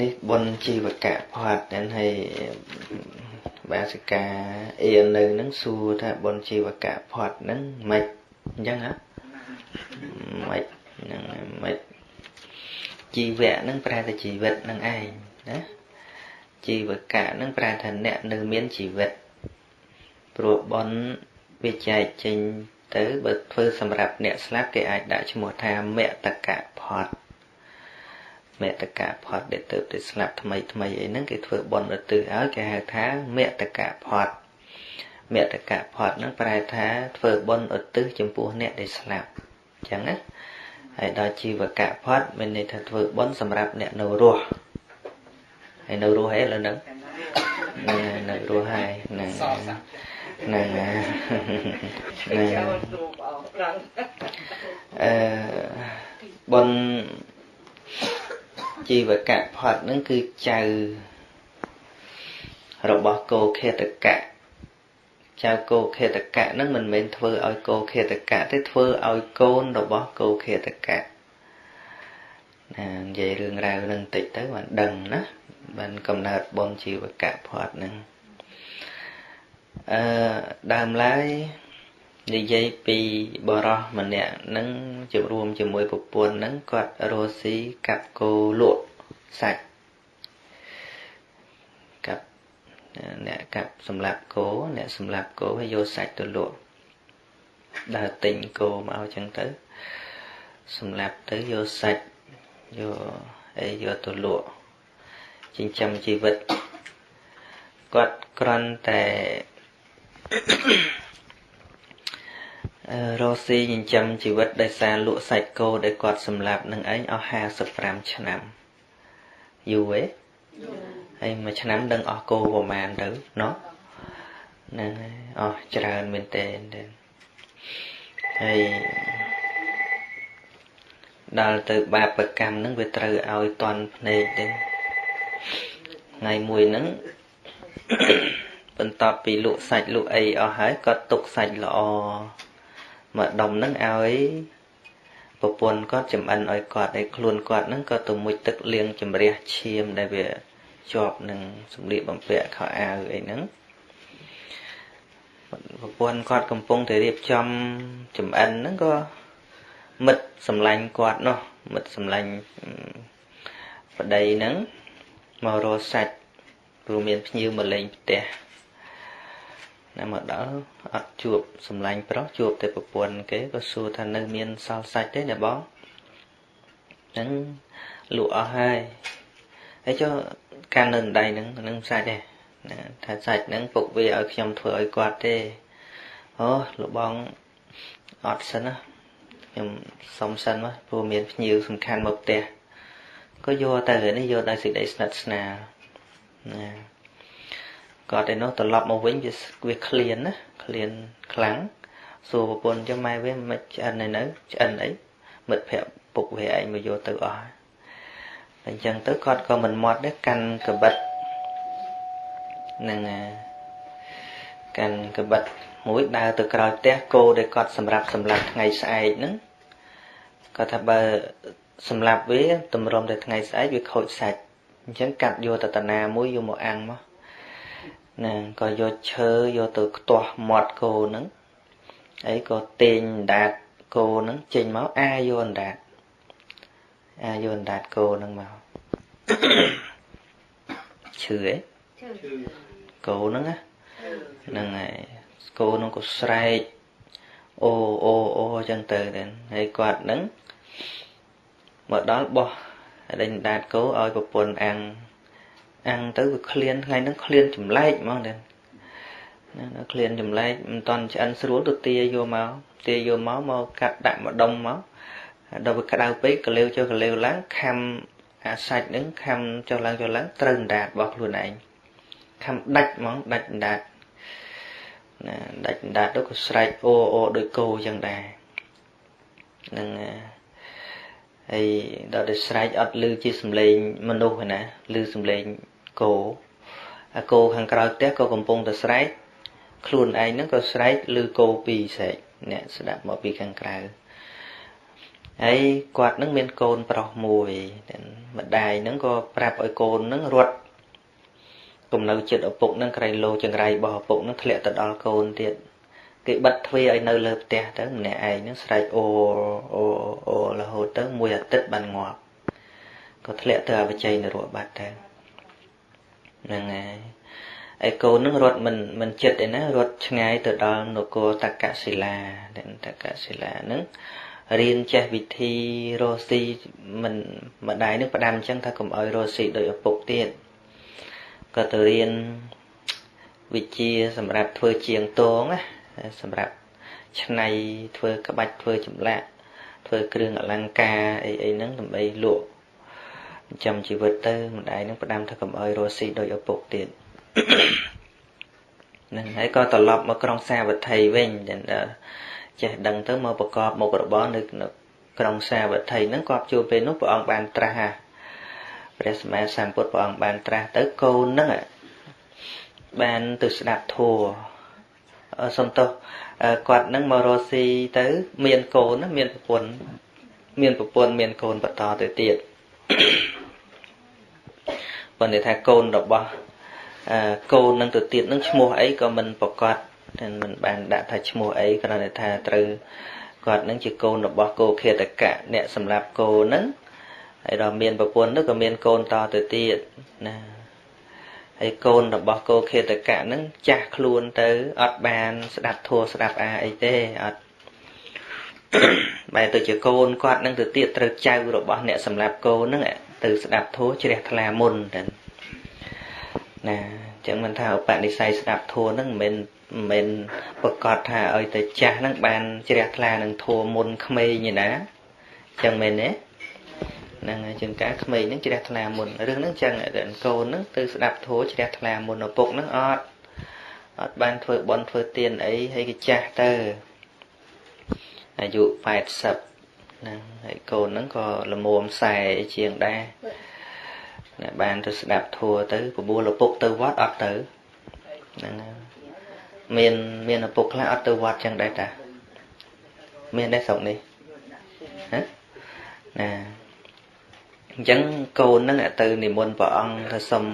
នេះបុណ្យជីវកៈផាត់ហ្នឹងហើយបាសិកាអៀននៅហ្នឹងសួរថាបុណ្យជីវកៈផាត់ហ្នឹងមិនអញ្ចឹងហ៎មិនហ្នឹងមិនជីវៈហ្នឹងប្រែថាជីវិតហ្នឹងឯងណាជីវកៈហ្នឹងប្រែថាអ្នកនៅមានជីវិតព្រោះបុណ្យវាចែកចេញទៅបើធ្វើសម្រាប់អ្នកស្លាប់គេអាចដាក់ឈ្មោះថាមតកៈផាត់ មតកៈផាត់ដែលទៅទៅស្លាប់ថ្មីថ្មីអីហ្នឹងគេធ្វើបុណ្យឧទ្ទិសឲ្យគេហៅថាមតកៈផាត់មតកៈផាត់ហ្នឹងប្រែថាធ្វើបុណ្យឧទ្ទិសចំពោះអ្នកដែលស្លាប់អញ្ចឹងណាហើយដល់ជីវកៈផាត់មានន័យថាធ្វើបុណ្យសម្រាប់អ្នកនៅរស់ហើយនៅរស់ហេឥឡូវហ្នឹងនៅរស់ហើយហ្នឹងហ្នឹងហ្នឹងអឺបុណ្យ ជីវកៈផាត់ហ្នឹងគឺចៅរបស់គោខេតកៈចៅគោខេតកៈហ្នឹងមិនមែនធ្វើឲ្យគោខេតកៈទេធ្វើឲ្យកូនរបស់គោខេតកៈណានិយាយរឿងរ៉ាវហ្នឹងតិចទៅបានដឹងណាបានកំណើតបុណ្យជីវកៈផាត់ហ្នឹងអឺដើមឡើយ និយាយពីបរោះម្នាក់នឹងជួបរួមជាមួយប្រពន្ធនឹងគាត់រស់ស៊ីកាប់គោលក់សាច់កាប់អ្នកកាប់សម្លាប់គោអ្នកសម្លាប់គោហើយយកសាច់ទៅលក់ដើរទិញគោមកអញ្ចឹងទៅសម្លាប់ទៅយកសាច់យកអីយកទៅលក់ចិញ្ចឹមជីវិតគាត់គ្រាន់តែ រស់ស៊ីចិញ្ចឹមជីវិតដោយសារលក់សាច់គោដែលគាត់សម្លាប់នឹងឯងអស់55ឆ្នាំយូរទេហើយមួយឆ្នាំដឹងអស់គោប្រហែលទៅណោះហ្នឹងហើយអស់ច្រើនមែនតើហើយដល់ទៅបាបកម្មហ្នឹងវាត្រូវឲ្យតន់ភ្នែកទៅថ្ងៃមួយហ្នឹងបន្ទាប់ពីលក់សាច់លក់អីអស់ហើយគាត់ទុកសាច់ល្អ មកដុំហ្នឹងឲ្យប្រពន្ធគាត់ចំអិនឲ្យគាត់ឲ្យខ្លួនគាត់ហ្នឹងក៏ទៅមុជទឹកលាងជំរះឈាមដែលវាជាប់នឹងសម្លៀកបំពាក់ខោអាវអីហ្នឹងប្រពន្ធគាត់កំពុងតែរៀបចំចំអិនហ្នឹងក៏មិត្តសម្លាញ់គាត់នោះមិត្តសម្លាញ់ប្តីហ្នឹងមករកសាច់ព្រោះមានភ្ញៀវមកលេងផ្ទះ ណាមកដល់អត់ជួបសំឡាញ់ប្រុសជួបតែប្រពន្ធគេក៏សួរថានៅមានសល់សាច់ទេណាបងហ្នឹងលក់អស់ហើយហើយចុះកាន់នៅដៃហ្នឹងហ្នឹងសាច់ទេណាថាសាច់ហ្នឹងពុកវាឲ្យខ្ញុំធ្វើឲ្យគាត់ទេអូលោកបងអត់សិនណាខ្ញុំសុំសិនមកព្រោះមានភ្ញៀវសំខាន់មកផ្ទះក៏យកទៅនេះយកដោយសេចក្តីស្និទ្ធស្នាលណា គាត់ឯនោះត្រឡប់មកវិញវាវាឃ្លានណាឃ្លានខ្លាំងសួរប្រពន្ធចឹងម៉ែវាមិនឆ្អិនឯនៅឆ្អិនអីមិត្តភក្តិពុកវាឯងមកយកទៅអស់អញ្ចឹងទៅគាត់ក៏មិនមាត់ដែរកាន់កបិតនឹងកាន់កបិតមួយដើរទៅក្រោយផ្ទះគោដែលគាត់សម្រាប់សម្លាប់ថ្ងៃស្អែកហ្នឹងគាត់ថាបើសម្លាប់វាតម្រុំតែថ្ងៃស្អែកវាខូចសាច់អញ្ចឹងកាត់យកតតាណាមួយយកមកអាំងមក ណាក៏យកឈើយកទៅខ្ទាស់មាត់គោហ្នឹងអីក៏ទាញអណ្ដាតគោហ្នឹងចេញមកអាយកអណ្ដាតអាយកអណ្ដាតគោហ្នឹងមកឈឺអីគោហ្នឹងណាហ្នឹងហើយគោហ្នឹងក៏ស្រែកអូអូអូអញ្ចឹងទៅទៅហើយគាត់ហ្នឹងមកដល់បោះដេញដាតគោឲ្យប្រពន្ធអាំង អាំងទៅវាឃ្លានថ្ងៃហ្នឹងឃ្លានចម្លែកហ្មងទេណាឃ្លានចម្លែកមិនតន់ឆ្អិនស្រួលទៅទាយកមកទាយកមកមកកាត់ដាក់ម្ដុំមកដល់វាក្តៅពេកកលេវចុះកលេវឡើងខំអាសាច់ហ្នឹងខំចុះឡើងចុះឡើងត្រូវអណ្ដាតរបស់ខ្លួនឯងខំដាច់ហ្មងដាច់អណ្ដាតណាដាច់អណ្ដាតទៅក៏ស្រែកអូអូដូចគោអញ្ចឹងដែរនឹងហើយដល់តែស្រែកអត់ឮជាសំឡេងមនុស្សណាឮសំឡេង គោអាគោខាងក្រោយផ្ទះក៏កំពុងតែស្រែកខ្លួនឯងហ្នឹងក៏ស្រែកឮគោពីរស្រែកអ្នកស្ដាប់មកពីខាងក្រៅហើយគាត់នឹងមានកូនប្រុសមួយម្ដាយនឹងក៏ប្រាប់ឲ្យកូននឹងរត់គំនៅចិត្តឪពុកនឹងក្រៃលោចង្រៃរបស់ឪពុកនឹងធ្លាក់ទៅដល់កូនទៀតគេបិទទ្វារឲ្យនៅលើផ្ទះទៅម្នាក់ឯងនឹងស្រែកអូអូអូរហូតទៅមួយអាទិត្យបានងាប់ក៏ធ្លាក់ទៅអបជ័យនរកបាត់ទៅ ហ្នឹងហើយឯកូននឹងរត់មិនមិនចិត្តឯណារត់ឆ្ងាយទៅដល់នគរតកសិលាតកសិលាហ្នឹងរៀនចេះវិធីរស់ស៊ីមិនម្ដាយនឹងផ្ដាំអញ្ចឹងថាកុំឲ្យរស់ស៊ីដោយឪពុកទៀតក៏ទៅរៀនវិជាសម្រាប់ធ្វើជាងតងណាសម្រាប់ឆ្នៃធ្វើក្បាច់ធ្វើចម្លាក់ធ្វើគ្រឿងអលង្ការអីអីហ្នឹងដើម្បីលក់ ចាំជីវិតទៅម្ដាយនឹងផ្ដាំថាកុំឲ្យរស់ស៊ីដោយឪពុកទៀតនឹងហើយក៏ត្រឡប់មកក្រុងសាវត្ថីវិញចេះដឹងទៅមកប្រកបមុខរបរនៅក្រុងសាវត្ថីហ្នឹងគាត់ជួបពេលនោះព្រះអង្គបានត្រាស់ព្រះសម្មាសម្ពុទ្ធព្រះអង្គបានត្រាស់ទៅកូនហ្នឹងបានទៅស្ដាប់ធัวសំទោសគាត់នឹងមករស់ស៊ីទៅ មានកូនមានប្រពន្ធមានប្រពន្ធមានកូនបន្តទៅទៀត ប៉ុន្តែថាកូនរបស់កូននឹងទៅទៀតនឹងឈ្មោះអីក៏មិនប្រកាសតែមិនបានដាក់ថាឈ្មោះអីគ្រាន់តែថាត្រូវគាត់នឹងជាកូនរបស់គោខេតកៈអ្នកសម្រាប់គោនឹងហើយដល់មានប្រពន្ធនោះក៏មានកូនតទៅទៀតណាហើយកូនរបស់គោខេតកៈនឹងចាស់ខ្លួនទៅអត់បាន ស្ដាប់ធัวស្ដាប់អាអីទេអត់បែរទៅជាកូនគាត់នឹងទៅទៀតត្រូវចៅរបស់អ្នកសម្រាប់គោនឹង ទៅស្ដាប់ធัวជ្រះថ្លាមុនទៅណាអញ្ចឹងមិនថាឧបនិស្ស័យស្ដាប់ធัวនឹងមិនមែនប្រកាសថាឲ្យតែចាស់នឹងបានជ្រះថ្លានឹងធัวមុនក្មេងឯណាអញ្ចឹងមែនទេហ្នឹងហើយជាងការក្មេងហ្នឹងជ្រះថ្លាមុនរឿងហ្នឹងចឹងកូនហ្នឹងទៅស្ដាប់ធัวជ្រះថ្លាមុនឪពុកហ្នឹងអត់អត់បានធ្វើបន់ធ្វើទានអីហើយគេចាស់ទៅអាយុ80 ហ្នឹងហើយកូនហ្នឹងក៏ល្មមខ្សែជាងដែរអ្នកបានទៅស្ដាប់ធัวទៅបបួលឪពុកទៅវត្តអត់ទៅហ្នឹងមានមានឪពុកខ្លះអត់ទៅវត្តចឹងដែរតាមានដែរស្រុកនេះហ៎ណាអញ្ចឹងកូននឹងទៅនិមន្តព្រះអង្គថាសុំ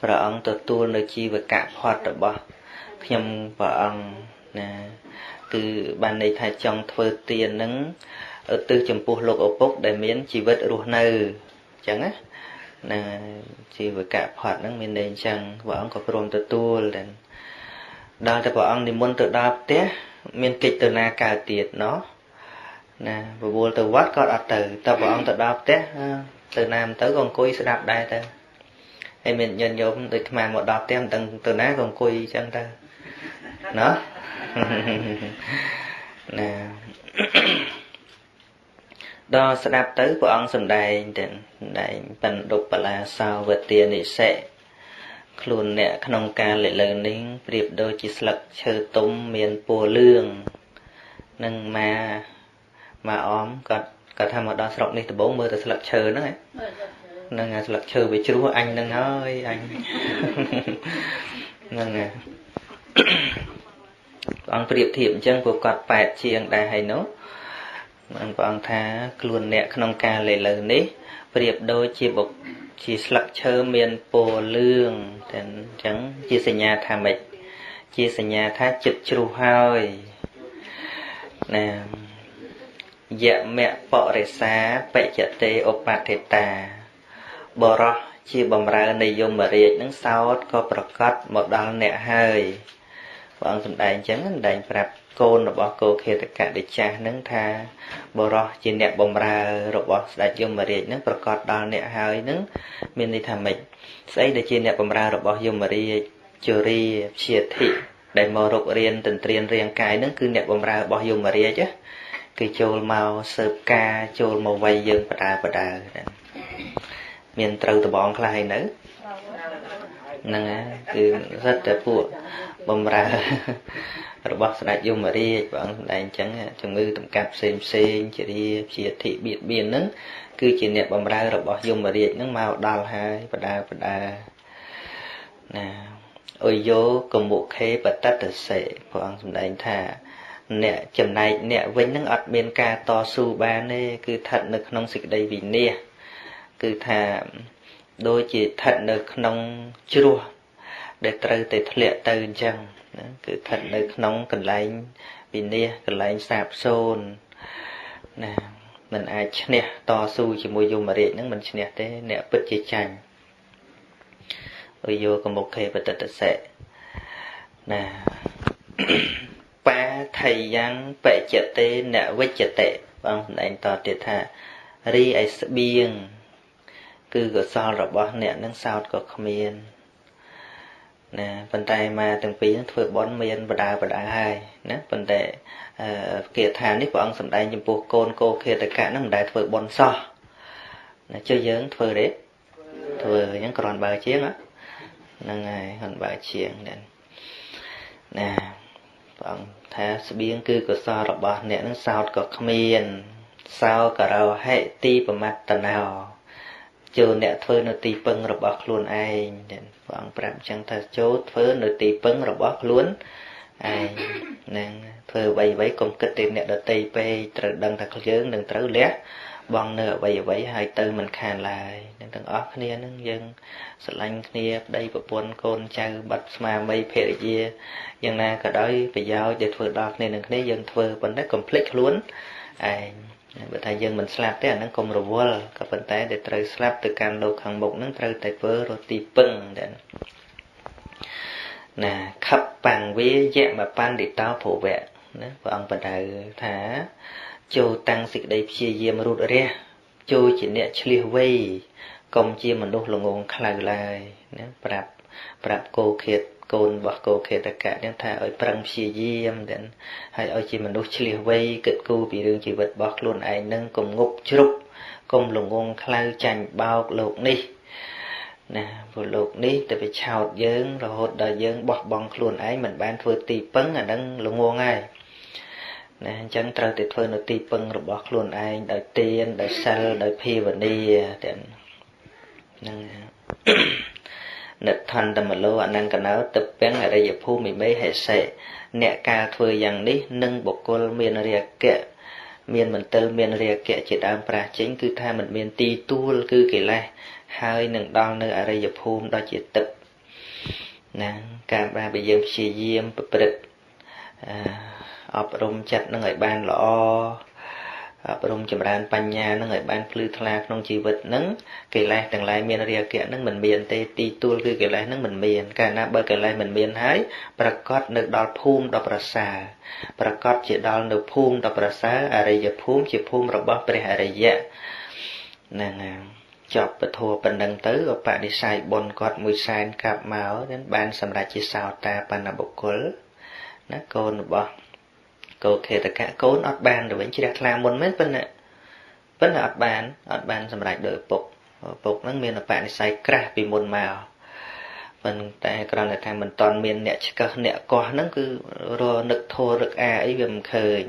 ព្រះអង្គទទួលនៅជីវកៈផុតរបស់ខ្ញុំព្រះអង្គណាគឺបានន័យថាចង់ធ្វើទាននឹង ទៅចំពោះលោកឪពុក ដែលមានជីវិតរស់នៅអញ្ចឹងណាណាជីវកៈផុតហ្នឹងមានន័យអញ្ចឹងព្រះអង្គក៏ព្រមទទួលតែដល់តែព្រះអង្គនិមន្តទៅដល់ផ្ទះមានកិច្ចទៅណាកើតទៀតណោះណាបវល់ទៅវត្តក៏អត់ទៅតែព្រះអង្គទៅដល់ផ្ទះទៅណាមិនទៅក៏អង្គុយស្ដាប់ដែរទៅហើយមានញាតិញោមដូចអាមកដល់ផ្ទះមិនដឹងទៅណាក៏អង្គុយអញ្ចឹងទៅណោះណា ដល់ស្ដាប់ទៅព្រះអង្គសំដែងទៅសំដែងបណ្ឌុបលាសាវទានិសិខ្លួនអ្នកក្នុងការលិលើនេះប្រៀបដូចជាស្លឹកឈើទុំមានពណ៌លឿងនឹងមកមកអមគាត់គាត់ថាមកដល់ស្រុកនេះដំបូងមើលតែស្លឹកឈើហ្នឹងហ្នឹងស្លឹកឈើវាជ្រោះអញហ្នឹងហើយអញហ្នឹងព្រះអង្គប្រៀបធៀបអញ្ចឹងពួកគាត់ប៉ែតជាងដែរហើយនោះ បានព្រះអង្គថាខ្លួនអ្នកក្នុងការលេលើនេះប្រៀបដូចជាបុកជាស្លឹកឈើមានពណ៌លឿងតែអញ្ចឹងជាសញ្ញាថាម៉េចជាសញ្ញាថាចិត្តជ្រុះហើយណាយមៈបរិសាបច្ចតេឧបតិតាបរោះជាបំរើនៃយមរាជនឹងសោតក៏ប្រកាសមកដល់អ្នកហើយព្រះអង្គសម្ដែងអញ្ចឹងសម្ដែងប្រាប់ កូនរបស់គោខេតកៈដេចាស់នឹងថាបរោះជាអ្នកបំរើរបស់ស្ដេចយមរាជនឹងប្រកាសដល់អ្នកហើយនឹងមានន័យថាម៉េចស្អីដែលជាអ្នកបំរើរបស់យមរាជជរាព្យាធិដែលមករករៀនទន្ទ្រានរាងកាយនឹងគឺអ្នកបំរើរបស់យមរាជគឺចូលមកសើបការចូលមកវាយយើងបដាបដាមានត្រូវដបងខ្លះហើយនៅហ្នឹងគឺសិតតែពួកបំរើ របស់ស្ដេចយមរាជព្រះអង្គសម្ដែងអញ្ចឹងជំងឺតម្កាត់ផ្សេងផ្សេងជារាជាធិបៀតបៀនហ្នឹងគឺជាអ្នកបំរើរបស់យមរាជហ្នឹងមកដល់ហើយបដាបដាណាអុយយោកមុខេបតតសេព្រះអង្គសម្ដែងថាអ្នកចំណែកអ្នកវិញនឹងអត់មានការតស៊ូបានទេគឺស្ថិតនៅក្នុងសេចក្តីវិន័យគឺថាដូចជាស្ថិតនៅក្នុងជ្រោះ ដែលត្រូវតែធ្លាក់ទៅអញ្ចឹងណាគឺស្ថិតនៅក្នុងកន្លែងវិនិច្ឆ័យកន្លែងសាបសូន្យណាមិនអាចឈ្នះតស៊ូជាមួយយមរាជនឹងមិនឈ្នះទេ អ្នកពិតជាចាញ់អយយកមុខេបតតសេណាបាថៃយ៉ាងបច្ចតេនវិច្ចតេបងសម្ដែងតទៀតថារីឯស្បៀងគឺកសលរបស់អ្នកនឹងសោតក៏គ្មាន ណាប៉ុន្តែមកទាំងពីរនឹងធ្វើបន់មានបដាបដាហើយណាប៉ុន្តែគាថានេះព្រះអង្គសម្ដែងចំពោះកូនកោខេតកៈនឹងមិនដែលធ្វើបន់សោះណាជឿយើងធ្វើទេធ្វើអញ្ចឹងគ្រាន់បើជាងហ្នឹងហើយគ្រាន់បើជាងណាព្រះអង្គថាស្បៀងគឺកុសលរបស់អ្នកនឹងសោតក៏គ្មានសោករោហិទីប្រមត្តណោ ចូលអ្នកធ្វើនៅទីពឹងរបស់ខ្លួនឯងព្រះអង្គប្រាប់អញ្ចឹងថាចូលធ្វើនៅទីពឹងរបស់ខ្លួនឯងនឹងធ្វើអ្វីអ្វីកុំគិតតែអ្នកដតីពេកត្រូវដឹងថាយើងនឹងត្រូវលះបងនៅអ្វីអ្វីហើយទៅមិនខានឡើយនឹងទាំងអស់គ្នានឹងយើងស្រឡាញ់គ្នាប្តីប្រពន្ធកូនចៅបាត់ស្មារតីភរិយាយ៉ាងណាក៏ដោយប្រយោជន៍ដែលធ្វើដល់គ្នានឹងគ្នាយើងធ្វើប៉ុន្តែកុំភ្លេចខ្លួនឯង បើថាយើងមិនស្លាប់ទេអាហ្នឹងកុំរវល់ក៏ប៉ុន្តែដែលត្រូវស្លាប់ទៅកាន់លោកខាងមុខហ្នឹងត្រូវតែធ្វើរស់ទីពឹងតែណាខបបង្វេយមបណ្ឌិតោភវៈណាព្រះអង្គបដៅថាចូលតាំងសេចក្តីព្យាយាមរូតរះចូលជាអ្នកឆ្លៀសវៃកុំជាមនុស្សល្ងងខ្លៅឡើយណាប្រាប់ប្រាប់គោឃាត កូនរបស់គោខេតកៈនឹងថាឲ្យប្រឹងព្យាយាមទាំងហើយឲ្យជាមនុស្សឆ្លៀសវៃគិតគូរពីរឿងជីវិតរបស់ខ្លួនឯងនឹងកុំងប់ជ្រុកកុំល្ងងខ្លៅចាញ់បោកលោកនេះណាព្រោះលោកនេះទៅវាឆោតយើងរហូតដល់យើងបោះបង់ខ្លួនឯងមិនបានធ្វើទីពឹងអានឹងល្ងងហើយណាអញ្ចឹងត្រូវតែធ្វើនៅទីពឹងរបស់ខ្លួនឯងដោយទានដោយសិលដោយភាវនាទាំងហ្នឹង និដ្ឋន្តមលោអនង្គណោទឹកពេងអរិយភូមិមេហេសេអ្នកការធ្វើយ៉ាងនេះនឹងបុគ្គលមានរាគៈមានមន្ទិលមានរាគៈជាដើមប្រាសចេញគឺថាมันមានទីទួលគឺកិលេសហើយនឹងដល់នៅអរិយភូមិដ៏ជាទឹកណាការបានបើយើងព្យាយាមប្រព្រឹត្តអប់រំចិត្តនឹងឲ្យបានល្អ អប់រំចម្រើនបញ្ញានឹងឲ្យបានភ្លឺថ្លាក្នុងជីវិតនឹងកិលេសទាំងឡាយមានរាគៈនឹងមិនមានទេទីទួលគឺកិលេសនឹងមិនមានកាលណាបើកិលេសមិនមានហើយប្រកាសនៅដល់ភូមិដ៏ប្រសើរប្រកាសជាដល់នៅភូមិដ៏ប្រសើរអរិយភូមិជាភូមិរបស់ព្រះអរិយៈហ្នឹងហើយចប់ពធប៉ុណ្ណឹងទៅក៏បដិស័យបុណ្យគាត់មួយសែនកាប់មកបានសម្រេចជាសោតាបណ្ណបុគ្គលណាកូនរបស់ កោខេតកៈកូនអត់បានទៅវិញជ្រះថ្លាមុនមែនប៉ុន្តែប៉ុន្តែអត់បានអត់បានសម្រេចដោយឪពុកឪពុកហ្នឹងមានបនិស័យក្រាស់ពីមុនមកប៉ុន្តែគ្រាន់តែថាមិនតន់មានអ្នកឆ្កឹះអ្នកកោះហ្នឹងគឺរនឹកធោរឹកអាអីវាមិនឃើញ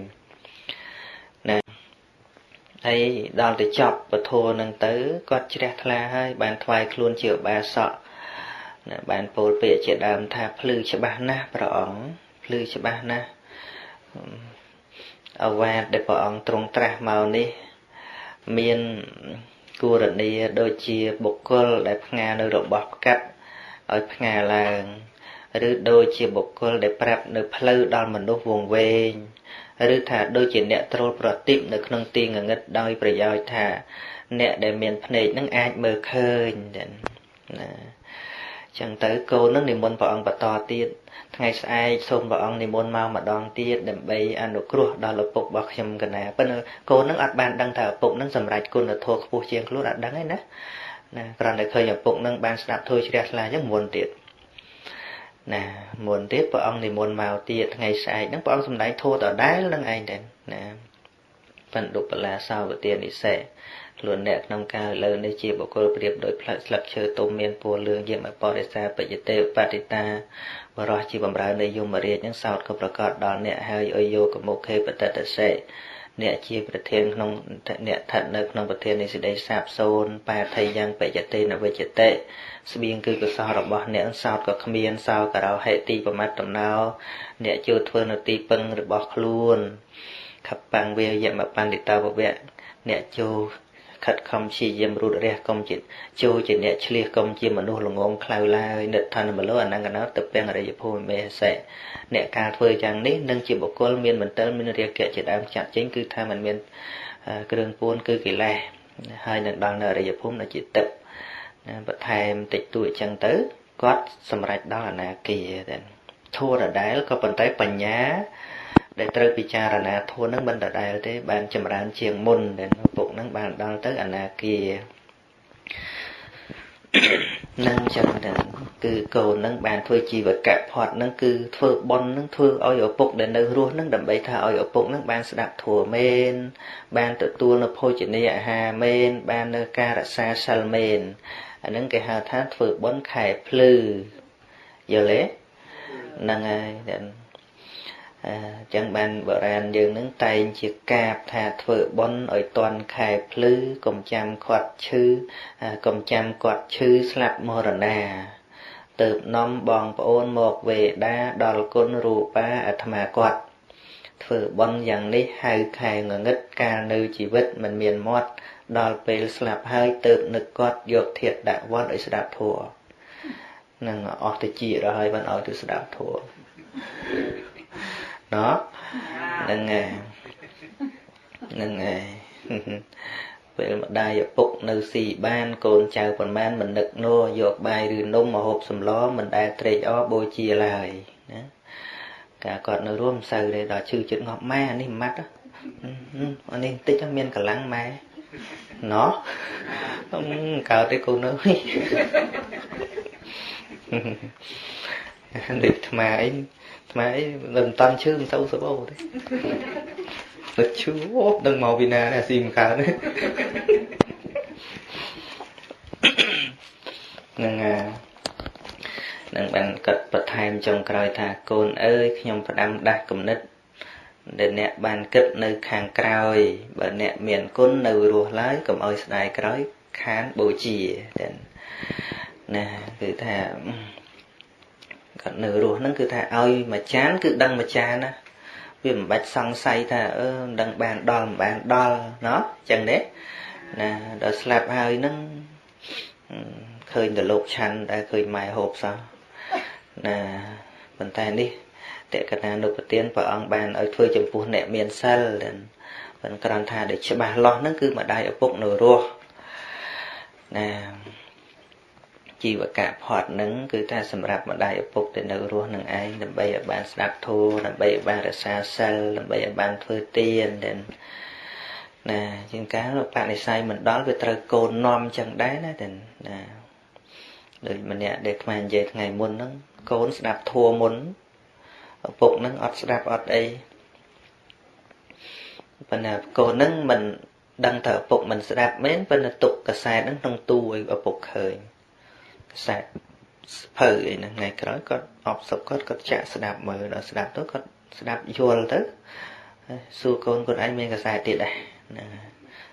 ណាហើយដល់ទៅចប់ពធហ្នឹងទៅគាត់ជ្រះថ្លាហើយបានថ្វាយខ្លួនជាឧបាសកណាបានពោលពាក្យជាដើមថាភ្លឺច្បាស់ណាស់ព្រះអង្គភ្លឺច្បាស់ណាស់ អវាទដែលព្រះអង្គទ្រង់ត្រាស់មកនេះ មានគូរនីដូចជាបុគ្គលដែលផ្ងានៅរបស់ផ្កាត់ឲ្យផ្ងាឡើងឬដូចជាបុគ្គលដែលប្រាប់នៅផ្លូវដល់មនុស្សវងវែងឬថាដូចជាអ្នកត្រូលប្រតិបនៅក្នុងទីងងឹតដោយប្រយោជន៍ថា អ្នកដែលមានភ្នែកនឹងអាចមើលឃើញណា ចឹងទៅកូននឹងនិមន្តព្រះអង្គបន្តទៀតថ្ងៃស្អែកសូមព្រះអង្គនិមន្តមកម្ដងទៀតដើម្បីអនុគ្រោះដល់ឪពុករបស់ខ្ញុំកណាប៉ុន្តែកូននឹងអត់បានដឹងថាឪពុកនឹងសម្រេចគុណធម៌ខ្ពស់ជាងខ្លួនអត់ដឹងទេណាណាគ្រាន់តែឃើញឪពុកនឹងបានស្ដាប់ធម៌ជ្រះថ្លាចឹងមុនទៀតណាមុនទៀតព្រះអង្គនិមន្តមកទៀតថ្ងៃស្អែកហ្នឹងព្រះអង្គសម្ដែងធម៌ដដែលនឹងឯងដែរណាបណ្ឌុបលាសាវទានិសេខ្លួនអ្នកក្នុងការលើនេះជាបុគ្គលប្រៀបដោយផ្លែស្លឹកឈើទុំមានពណ៌លឿងយាមបរិសាបច្ចតេបតិតាបរោះជាបំរើនៃយមរាជនឹងសោតក៏ប្រកាសដល់អ្នកហើយអយយកមុខេបតតសេអ្នកជាប្រធានក្នុងអ្នកស្ថិតនៅក្នុងប្រធាននៃសេចក្តីសាបសូន្យបាថៃយ៉ាងបច្ចតេនវិច្ចតិស្បៀងគឺកុសលរបស់អ្នកសោតក៏គ្មានសោករោហេទីប្រមាត់ដំណោអ្នកចូលធ្វើនៅទីពឹងរបស់ខ្លួនខបាំងវាយមបណ្ឌិតវវៈអ្នកចូល ខិតខំព្យាយាមរូតរះកុំជាចូលជាអ្នកឆ្លៀសកុំជាមនុស្សល្ងងខ្លៅឡើយនិដ្ឋានមលោអនង្កណោទៅពេងអរិយភូមិមេសេអ្នកការធ្វើយ៉ាងនេះនឹងជាបុគ្គលមានមន្ទិលមានរាគៈជាដើមចាត់ចេញគឺថាมันមានគ្រឿងពួនគឺកិលេសហើយនឹងដល់នៅអរិយភូមិដែលជាទឹកបន្ថែមតិចតួចអញ្ចឹងទៅគាត់សម្រេចដល់អនាគាតែធួរដែលក៏ប៉ុន្តែបញ្ញា ដែលត្រូវពិចារណាធัวនឹងមិនដដែលទេ បានចម្រើនជាងមុនដែលពុកនឹងបានដល់ទៅអនាគានឹងចឹងទៅគឺកូននឹងបានធ្វើជីវកៈផត់នឹងគឺធ្វើប៉ុននឹងធ្វើឲ្យឪពុកដែលនៅរស់នឹងដើម្បីថាឲ្យឪពុកនឹងបានស្ដាប់ធัวមែនបានទទួលនៅភោជនីយអាហារមែនបាននៅការរក្សាសិលមែនអានឹងគេហៅថាធ្វើប៉ុនខែភ្លឺយល់ទេហ្នឹងហើយ អញ្ចឹងបានបរាណយើងនឹងតែងជាកាបថាធ្វើបុណ្យឲ្យតន់ខែភ្លឺកុំចាំគាត់ឈឺកុំចាំគាត់ឈឺស្លាប់មរណាទៅនាំបងប្អូនមកវេដាដល់គុណរូបាអាត្មាគាត់ធ្វើបុណ្យយ៉ាងនេះហៅខែងងឹតកាលនៅជីវិតមិនមានមាត់ដល់ពេលស្លាប់ហើយទៅនឹកគាត់យកធាតដាក់វត្តឲ្យស្ដាប់ធัวនឹងអស់ទៅជារហើយបានឲ្យទៅស្ដាប់ធัว ណោះហ្នឹងហើយហ្នឹងហើយពេលម្ដាយឪពុកនៅស៊ីបានកូនចៅប៉ុន្មានមិននឹកនោះយកបាយឬនំមកហូបសម្លមិនដែលត្រេកអរបូជាឡើយណាកាគាត់នៅរួមសូវទេដល់ឈឺចិត្តងាប់ម៉ែអានេះម៉ាត់អានេះបន្តិចមានកម្លាំងម៉ែណោះកើតទេកូនអើយដូចថ្មអី ថ្មអីមិនតាន់ឈឺមិនទៅសបោទេទៅឈឺអូដឹងមកពីណាអាស៊ីមិនកើតទេនឹងនឹងបានកាត់បន្ថែមចុងក្រោយថាកូនអើយខ្ញុំផ្ដាំដាស់គំនិតដែលអ្នកបានគិតនៅខាងក្រោយបើអ្នកមានគុណនៅរស់ឡើយកុំឲ្យស្ដាយក្រោយខានបូជាតែណាគឺថា គាត់នៅរស់ហ្នឹងគឺថាឲ្យមួយចាន គឺដឹងមួយចានណាវាមិនបាច់សង្ស័យថាអឺមិនដឹងបានដល់មិនបានដល់ណោះចឹងទេណាដល់ស្លាប់ហើយហ្នឹងឃើញតែលោកឆាន់ដែលឃើញម៉ែហូបសោះណាប៉ុន្តែនេះតេកណានុប្រទានព្រះអង្គបានឲ្យធ្វើចំពោះអ្នកមានសិលប៉ុន្តែគ្រាន់ថាដែលច្បាស់លាស់ហ្នឹងគឺម្ដាយឪពុកនៅរស់ណា ជីវកៈផត់នឹងគឺថាសម្រាប់ម្ដាយឪពុកដែលនៅរស់នឹងឯងដើម្បីឲ្យបានស្ដាប់ធម៌ដើម្បីឲ្យបានរក្សាសិលដើម្បីឲ្យបានធ្វើទានដែលណាជាងកាលបនិស័យមិនដល់វាត្រូវកូននាំចឹងដែរណាតែណាដូចម្នាក់ដែលខ្មែរនិយាយថ្ងៃមុនហ្នឹងកូនស្ដាប់ធัวមុនឪពុកហ្នឹងអត់ស្ដាប់អត់អីប៉ុន្តែកូនហ្នឹងមិនដឹងថាឪពុកមិនស្ដាប់មែនប៉ុន្តែទុកកសែតហ្នឹងក្នុងទូឲ្យឪពុកឃើញ ខ្សែភៅអីហ្នឹងថ្ងៃក្រោយគាត់អបសុកគាត់គាត់ចាក់ស្ដាប់មើលដល់ស្ដាប់ទៅគាត់ស្ដាប់យល់ទៅសួរកូនខ្លួនឯងមានកសែទៀតដែរណា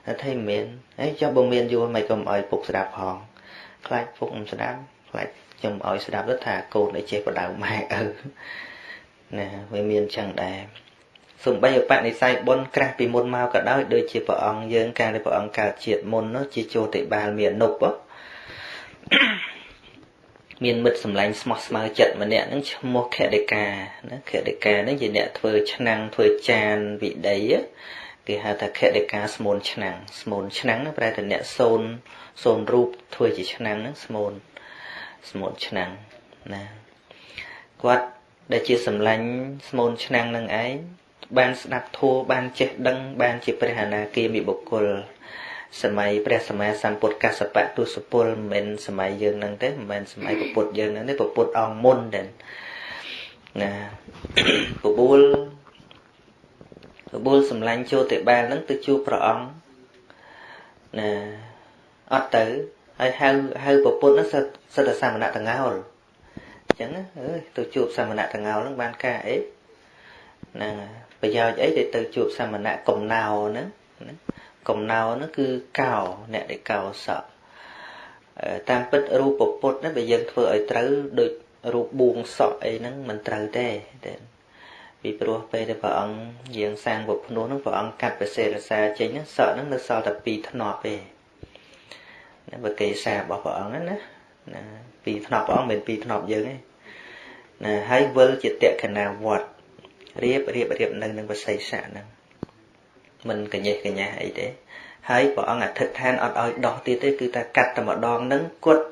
តែថាមានហើយចុះបើមានយល់មិនក៏មិនឲ្យពុកស្ដាប់ផងខ្លាចពុកមិនស្ដាប់ខ្លាចខ្ញុំឲ្យស្ដាប់ទៅថាកូនឯចេះបដៅម៉ែឪណាវាមានចឹងដែរសំបីឧបនិស្ស័យបុណ្យក្រាស់ពីមុនមកក៏ដោយដូចជាព្រះអង្គយើងកាលដែលព្រះអង្គកើតជាតិមុននោះជាចូលតិបាលមាននុប មានមិត្តសម្លាញ់ស្មោះស្មៅចិត្តម្នាក់ហ្នឹងឈ្មោះខតិកាណាខតិកាហ្នឹងជាអ្នកធ្វើឆ្នាំងធ្វើចានវិដីគេហៅថាខតិកាស្មូនឆ្នាំងស្មូនឆ្នាំងប្រែថាអ្នកសូនសូនរូបធ្វើជាឆ្នាំងហ្នឹងស្មូនស្មូនឆ្នាំងណាគាត់ដែលជាសម្លាញ់ស្មូនឆ្នាំងនឹងឯងបានស្ដាប់ធัวបានចេះដឹងបានជាព្រះអនាគាមីបុគ្គល សម័យព្រះសម្មាសម្ពុទ្ធកសបៈទុសពលមិនមែនសម័យយើងហ្នឹងទេមិនមែនសម័យពុទ្ធយើងហ្នឹងទេពុទ្ធអង្គមុនទេណាពបួលពបួលសម្លាញ់ចូលតិបាលហ្នឹងទៅជួបព្រះអង្គណាអត់ទៅហើយហៅហៅប្រពុតហ្នឹងសិតតែសាមណៈតងោលអញ្ចឹងអើយទៅជួបសាមណៈតងោលហ្នឹងបានការអីហ្នឹងប្រយោជន៍អីដែលទៅជួបសមណៈកំណោហ្នឹង កំណោហ្នឹងគឺកោអ្នកដែលកោសក់តាមពិតរូបពុទ្ធហ្នឹងបើយើងធ្វើឲ្យត្រូវដូចរូបបួងសក់អីហ្នឹងមិនត្រូវទេពីព្រោះពេលដែលព្រះអង្គយាងសាងវភ្នោះហ្នឹងព្រះអង្គកាត់ប្រសេរសាចេញហ្នឹងសក់ហ្នឹងនៅសល់តែ2ធ្នាប់ទេណាបើកេសារបស់ព្រះអង្គណាណាពីធ្នាប់ព្រះអង្គមិនពីធ្នាប់យើងទេណាហើយវិលជាតក្កណាវត្តរៀបរៀបរៀបនៅនឹងបសិស័កហ្នឹង មិនកញេះកញ្ញាអីទេហើយព្រះអង្គអធិដ្ឋានអត់ឲ្យដោះទៀតទេគឺតែកាត់តែម្ដងហ្នឹងគត់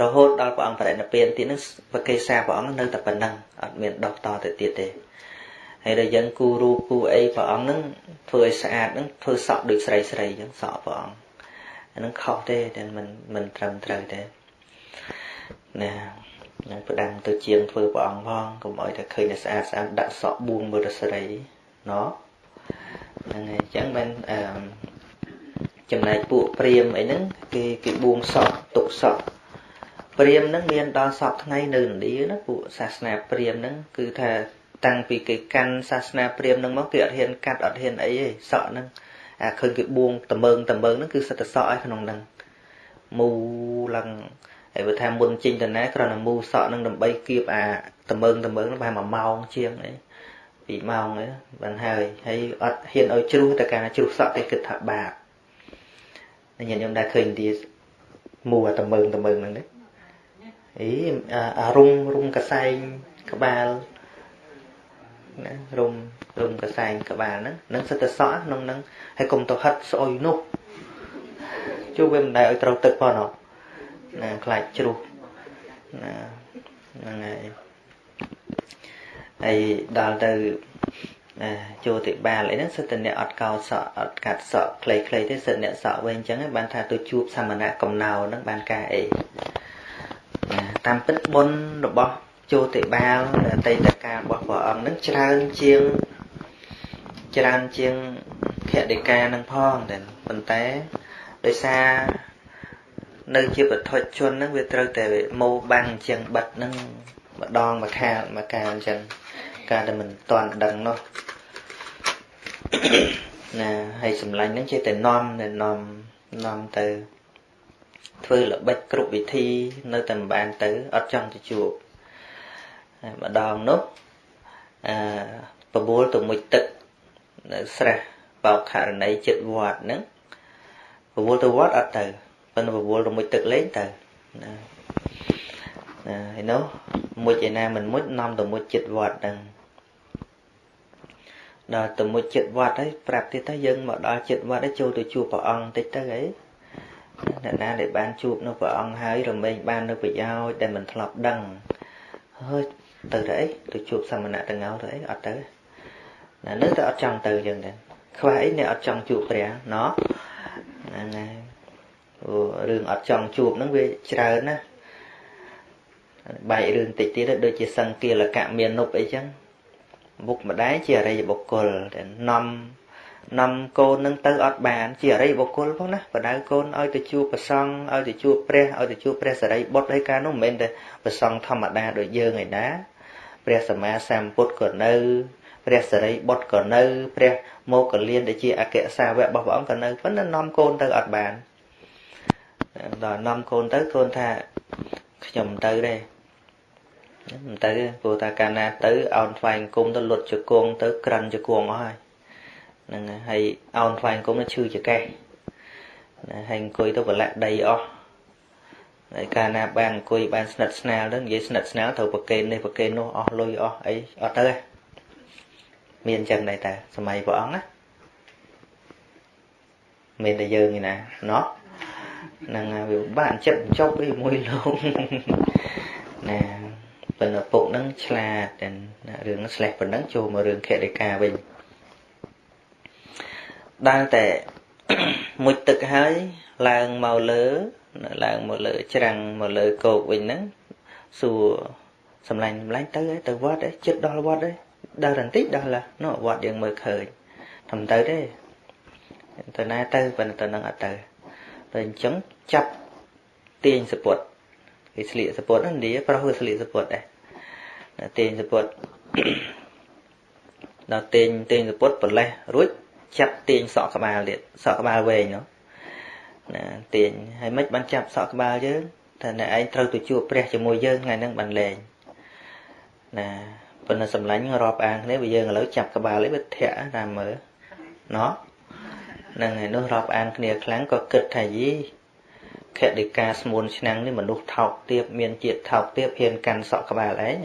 រហូតដល់ព្រះអង្គបរិនិព្វានទៀតហ្នឹងបកេសាព្រះអង្គនៅតែប៉ុណ្ណឹងអត់មានដោះតទៅទៀតទេហើយដល់យើងគូរូបគូអីព្រះអង្គហ្នឹងធ្វើឲ្យស្អាតហ្នឹងធ្វើសក់ដូចស្រីស្រីអញ្ចឹងសក់ព្រះអង្គអាហ្នឹងខុសទេតែមិនមិនត្រឹមត្រូវទេណានឹងផ្ដាំទៅជាងធ្វើព្រះអង្គផងកុំឲ្យតែឃើញតែស្អាតស្អាតដាក់សក់បួងមើលទៅស្រីណោះ ហ្នឹងហើយអញ្ចឹងមិនអឺចំណែកពួកព្រាមអីហ្នឹងគេគេបួងសក់ទុកសក់ព្រាមហ្នឹងមានដល់សពថ្ងៃនៅឥណ្ឌាណាពួកសាសនាព្រាមហ្នឹងគឺថាតាំងពីគេកាន់សាសនាព្រាមហ្នឹងមកគេអត់ហ៊ានកាត់អត់ហ៊ានអីទេសក់ហ្នឹងអាឃើញគេបួងតមើងតមើងហ្នឹងគឺសិតតែសក់ឲ្យក្នុងហ្នឹងមូឡើងហើយបើថាមុនចេញទៅណាគ្រាន់តែមូសក់ហ្នឹងដើម្បីគៀបអាតមើងតមើងហ្នឹងប្រហែល1ម៉ោងជាងអី 2ម៉ោងហ្នឹងបានហើយហើយអត់ហ៊ានឲ្យជ្រុះតែការជ្រុះសក់ទេគិតថាបាបញាតិញោមដែរឃើញទីមូអាតមើងតមើងហ្នឹងទេអីអារុំរុំកសែងក្បាលណារុំរុំកសែងក្បាលហ្នឹងនឹងសិតតែសក់ក្នុងហ្នឹងហើយកុំទៅហិតស្អុយនោះជួវាមិនដែលឲ្យត្រូវទឹកផងណាខ្លាចជ្រុះណាហ្នឹងហើយ ហើយដល់ទៅចូលទៅបាលអីហ្នឹងសិតតែអ្នកអត់កោសក់អត់កាត់សក់ខ្លីៗទេសិតអ្នកសក់វិញអញ្ចឹងបានថាទៅជួបសមណៈកំណោហ្នឹងបានការអីតាមពិតបុណ្យរបស់ជោតិបាលអតីតកាលរបស់ព្រះអង្គនឹងច្រើនជាងច្រើនជាងភតិកានឹងផងតែប៉ុន្តែដោយសារនៅជាបឋិជនហ្នឹងវាត្រូវតែម៉ូបាំងអញ្ចឹងបិទហ្នឹងម្ដងមួយខាលមួយកាលអញ្ចឹង ការដែលមិនតាន់ដឹងនោះណាហើយសម្លាញ់ហ្នឹងចេះតែនាំតែនាំនាំទៅធ្វើល្បិចគ្រប់វិធី នៅតែមិនបានទៅអត់ចង់ទៅជួបហើយម្ដងនោះអឺបបួលទៅមួយទឹកនៅស្រះបោកករណីចិត្តវត្តហ្នឹងបបួលទៅវត្តអត់ទៅប៉ុន្តែបបួលទៅមួយទឹកលេងទៅណាណាហើយនោះមួយឯណាមិនមួយនាំទៅមួយចិត្តវត្តហ្នឹង ដល់ទៅមួយចិត្តវត្តហើយប្រាប់ទៀតថាយើងមកដល់ចិត្តវត្តហើយចូលទៅជួបព្រះអង្គតិចទៅអីអ្នកណាដែលបានជួបនៅព្រះអង្គហើយរមែងបាននៅប្រយោជន៍ដែលមិនធ្លាប់ដឹងហើយទៅទៅអីទៅជួបសមណៈតងោទៅអីអត់ទៅណានៅតែអត់ចង់ទៅចឹងដែរខ្វះអីអ្នកអត់ចង់ជួបព្រះណោះហ្នឹងហើយអូរឿងអត់ចង់ជួបហ្នឹងវាច្រើនណាបែករឿងតិចទៀតដូចជាសង្គាលកៈមាននុបអីចឹង មុខម្ដាយជាអរិយបុគ្គលតែនាំនាំកូននឹងទៅអត់បាន ជាអរិយបុគ្គលផងណាបដៅកូនឲ្យទៅជួបប្រសង់ឲ្យទៅជួបព្រះឲ្យទៅជួបព្រះសរិបុត្រហើយការនោះមិនមែនតែប្រសង់ធម្មតាដូចយើងឯណាព្រះសម្មាសម្ពុទ្ធក៏នៅព្រះសរិបុត្រក៏នៅ ព្រះមោគលានដែលជាអគ្គសាវករបស់ព្រះអង្គក៏នៅប៉ុន្តែនាំកូនទៅអត់បានដល់នាំកូនទៅកូនថាខ្ញុំទៅទេមិន ទៅព្រោះថាកាលណាទៅអោនថ្វាយគុំទៅលុតជង្គង់ទៅក្រិនជង្គង់អស់ហើយហ្នឹងហើយអោនថ្វាយអង្គមឈឺចកេះណាហើយអង្គុយទៅប្រឡាក់ដីអស់ហើយកាលណាបានអង្គុយបានស្និទ្ធស្នាលទៅនិយាយស្និទ្ធស្នាលត្រូវប្រកេននេះប្រកេននោះអស់លុយអស់អីអត់ទៅទេមានអញ្ចឹងដែរតាសម័យព្រះអង្គណាមានតែយើងឯណាណោះហ្នឹងវាបានចិត្តចប់អីមួយលោកណា ប៉ុន្តែពុកហ្នឹងឆ្លាតតែរឿងស្លេះប៉ុណ្ណឹងចូលមករឿងខេតិកាវិញដើរតែមុជទឹកហើយឡើងមកលើឡើងមកលើ ច្រាំងមកលើគោកវិញហ្នឹងសួរសំឡាញ់សំឡាញ់ទៅទៅវត្តចិត្តដល់វត្តឯងដើរបន្តិចដល់ឡានោះវត្តយើងមើលឃើញធំទៅទេទៅណាទៅប៉ុន្តែទៅនឹងអត់ទៅតែអញ្ចឹងចាប់ទាញសពុតគេស្លៀកសពុតហ្នឹងនិយាយប្រុសវាស្លៀកសពុតដែរ ទាញសពុតដល់ទាញទាញសពុតប្រលេះរួចចាប់ទាញសក់ក្បាលទៀតសក់ក្បាលវែងនោះណាទាញហើយមិនបានចាប់សក់ក្បាលយើងតែអ្នកឯងត្រូវទៅជួបព្រះជាមួយយើងថ្ងៃហ្នឹងបានលែងណាប៉ុន្តែសម្លាញ់រាប់អានគ្នាបើយើងឥឡូវចាប់ក្បាលឯងវាធាក់តាមមើលណោះហ្នឹងហើយនោះរាប់អានគ្នាខ្លាំងក៏គិតថាយីខតិកាស្មួនឆ្នាំងនេះមនុស្សថោកទៀបមានជាតិថោកទៀបហ៊ានកាន់សក់ក្បាលឯង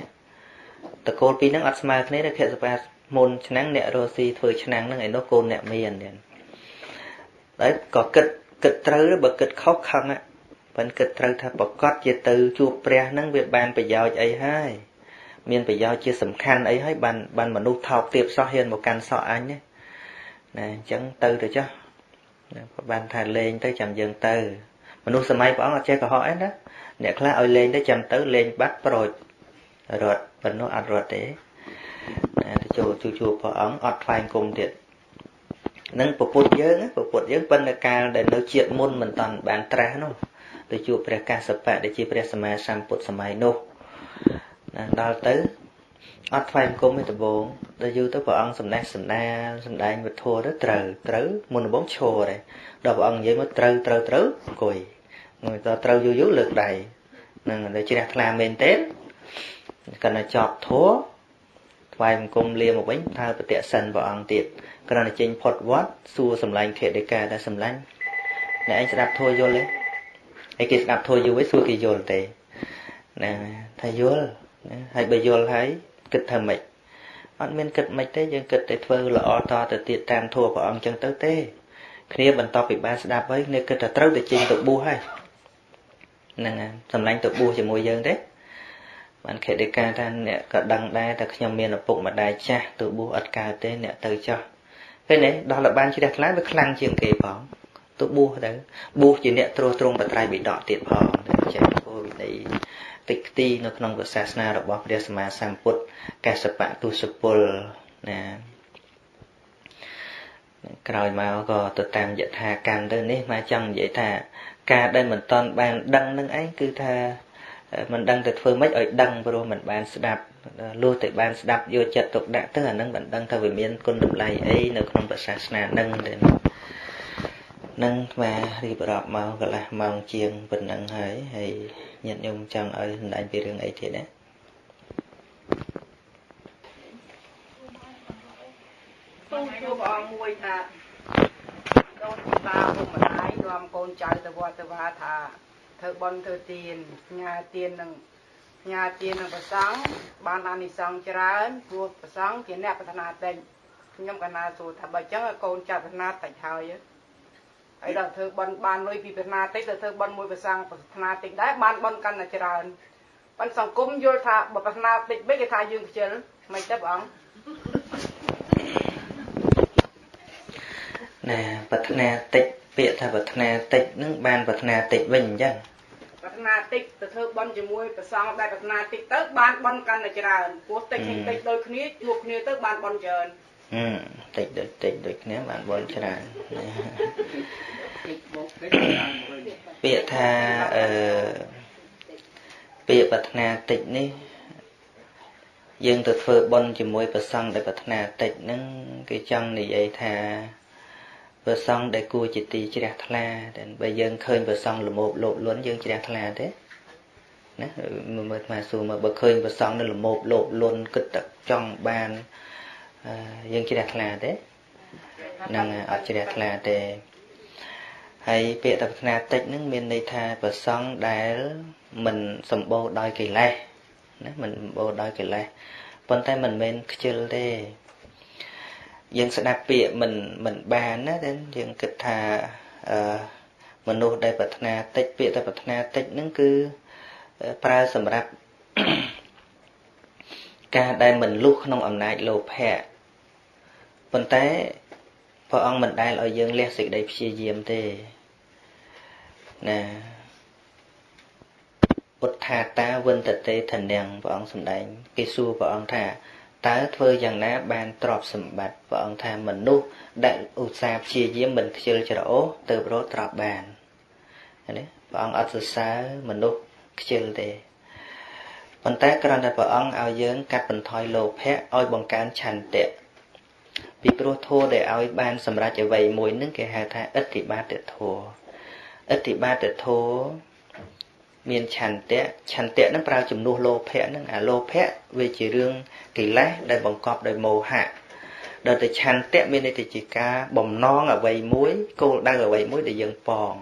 តកូលពីរហ្នឹងអត់ស្មើគ្នាទេខតិកាមុនឆ្នាំងអ្នករស់ស៊ីធ្វើឆ្នាំងហ្នឹងឯនោះកូនអ្នកមានទៀតហើយក៏គិតគិតត្រូវបើគិតខុសខឹងប៉ិនគិតត្រូវថាប្រកាសជាទៅជួបព្រះហ្នឹងវាបានប្រយោជន៍អីហើយមានប្រយោជន៍ជាសំខាន់អីហើយបានបានមនុស្សថោកទាបសោះហ៊ានមកកាន់សក់អញណាអញ្ចឹងទៅទៅចុះបានថាលេងទៅចាំយើងទៅ មនុស្សសម័យព្រះអង្គអត់ចេះកុហកអីណាអ្នកខ្លះឲ្យលេងទៅចាំទៅលេងបាត់ប្រូចរត់ប៉ុណ្ណោះអត់រត់ទេណាទៅចូលជួជួព្រះអង្គអត់ថ្លែងគុំទៀតនឹងពពុទ្ធយើងពពុទ្ធយើងប៉ុន្តែកាលដែលនៅជាតិមុនមិនតាន់បានត្រាស់នោះទៅជួបព្រះកាសបៈដែលជាព្រះសម្មាសម្ពុទ្ធសម័យនោះណាដល់ទៅអត់ថ្លែងគុំទេដំបងដល់យូរទៅព្រះអង្គសំណេះសំណាលសំដែងវធទៅត្រូវត្រូវមុនដំបងឈរដែរដល់ព្រះអង្គនិយាយមកត្រូវត្រូវត្រូវអង្គុយងើយតត្រូវយូរយូរលើកដៃនឹងតែជ្រះថ្លាមែនទេ កាន់តែចប់ធัวថ្វាយបង្គំលាមកវិញថាបតិសិនព្រះអង្គទៀតគ្រាន់តែចេញផុតវត្តសួរសម្លាញ់ខេដេកាដែលសម្លាញ់អ្នកឯងស្ដាប់ធัวយល់ទេហើយគេស្ដាប់ធัวយូរវិញសួរគេយល់ទេណាថាយល់ណាហើយបើយល់ហើយគិតថាម៉េចអត់មានគិតម៉េចទេយើងគិតតែធ្វើល្អតទៅទៀតតាមធัวព្រះអង្គចឹងទៅទេគ្នាបន្ទាប់ពីបានស្ដាប់ហើយគ្នាគិតថាត្រូវតែចេញទៅបួសហើយហ្នឹងហើយសម្លាញ់ទៅបួសជាមួយយើងទេ បានខេតិកាថាអ្នកក៏ដឹងដែរតែខ្ញុំមានឪពុកម្ដាយចាស់ទៅបួសអត់កើតទេអ្នកទៅចោះឃើញទេដល់លបានជ្រះថ្លាវាខ្លាំងជាងគេផងទៅបួសទៅបួសជាអ្នកត្រួសត្រងបត្រៃបិដកទៀតផងចេះគោលវិន័យតិចខ្ទីនៅក្នុងសាសនារបស់ព្រះសម្មាសម្ពុទ្ធកសបៈទុសពលណាក្រោយមកក៏ទៅតាមយថាកម្មទៅនេះមកចង់និយាយថា ការដែលមិនតន់បានដឹងនឹងឯងគឺថា មិនដឹងទៅធ្វើម៉េចឲ្យដឹងព្រោះមិនបានស្ដាប់លុះតែបានស្ដាប់យកចិត្តទុកដាក់ទៅអានឹងមិនដឹងថាវាមានគុណតម្លៃអីនៅក្នុងសាសនានឹងទេនឹងស្មារៀបរាប់មកកន្លះម៉ោងជាងប៉ុណ្ណឹងហើយហើយញាតិញោមចង់ឲ្យសម្ដែងពីរឿងអីទៀតណាសូមជួបព្រះអង្គមួយថាដូនតាពុកម្ដាយនាំកូនចៅទៅវត្តទៅវាថា ធ្វើបន់ធ្វើទានញ៉ាទាននឹងញ៉ាទាននឹងប្រសង់បានអានិសង្សច្រើនព្រោះប្រសង់ជាអ្នកប្រាថ្នាតិចខ្ញុំកណាសួរថាបើចឹងកូនចាត់ប្រាថ្នាតិចហើយហើយដល់ធ្វើបន់បានលុយពីប្រាថ្នាតិចទៅធ្វើបន់មួយប្រសង់ប្រាថ្នាតិចដែរបានបន់កាន់តែច្រើនប៉ុន្តែសង្គមយល់ថាបើប្រាថ្នាតិចវិញគេថាយើងខ្ជិលមិនទេព្រះអង្គណាប្រាថ្នាតិច ពាក្យថាប្រាថ្នាតិចនឹងបានប្រាថ្នាតិចវិញអញ្ចឹងប្រាថ្នាតិចទៅធ្វើបន់ជាមួយប្រសងដែលប្រាថ្នាតិចទៅបានបន់កាន់តែច្រើនព្រោះតិចតិចដូចគ្នាជួបគ្នាទៅបានបន់ច្រើនអឺតិចដូចតិចដូចគ្នាបានបន់ច្រើនពាក្យថាអឺពាក្យប្រាថ្នាតិចនេះយើងទៅធ្វើបន់ជាមួយប្រសងដែលប្រាថ្នាតិចហ្នឹងគេចង់និយាយថា ព្រះសង្ឃដែលគួរជាទីជ្រះថ្លាតែបើយើងឃើញព្រះសង្ឃល្មោបលោភលន់យើងជ្រះថ្លាទេណាមើលមកសួរមើលបើឃើញព្រះសង្ឃនៅល្មោបលោភលន់គិតតែចង់បានយើងជ្រះថ្លាទេនឹងអត់ជ្រះថ្លាទេហើយពាក្យតប្រាថ្នាតិចហ្នឹងមានន័យថាប្រសង់ដែលមិនសម្បូរដោយកិលេសណាមិនសម្បូរដោយកិលេសប៉ុន្តែមិនមែនខ្ជិលទេ យើងស្ដាប់ពាក្យមិនមិនបានណាតែយើងគិតថាអឺមនុស្សដែលប្រាថ្នាតិចពាក្យតែប្រាថ្នាតិចហ្នឹងគឺប្រើសម្រាប់ការដែលមិនលុះក្នុងអំណាចលោភៈប៉ុន្តែព្រះអង្គមិនដែលឲ្យយើងលះសេចក្តីព្យាយាមទេណាពុទ្ធាតាវិនតតេធនាងព្រះអង្គសម្ដែង គេសួរព្រះអង្គថា តើធ្វើយ៉ាងណាបានទ្រព្យសម្បត្តិព្រះអង្គថាមនុស្សដែលឧស្សាហ៍ព្យាយាមមិនខ្ជិលច្រអូសទៅប្រោទ្រព្យបាននេះព្រះអង្គអត់សរសើរមនុស្សខ្ជិលទេប៉ុន្តែគ្រាន់តែព្រះអង្គឲ្យយើងកាត់បន្ថយលោភៈឲ្យបង្កើនឆន្ទៈពីព្រោះធម៌ដែលឲ្យបានសម្រេចអ្វីមួយនឹងគេហៅថាអិទ្ធិបាតធម៌អិទ្ធិបាតធម៌ មានឆន្ទៈឆន្ទៈនឹងប្រើជំនួសលោភៈនឹងអាលោភៈវាជារឿងកិលេសដែលបង្កប់ដោយមោហៈដល់តែឆន្ទៈមានន័យទៅជាការបំណងអ្វីមួយគោលដៅអ្វីមួយដែលយើងប៉ង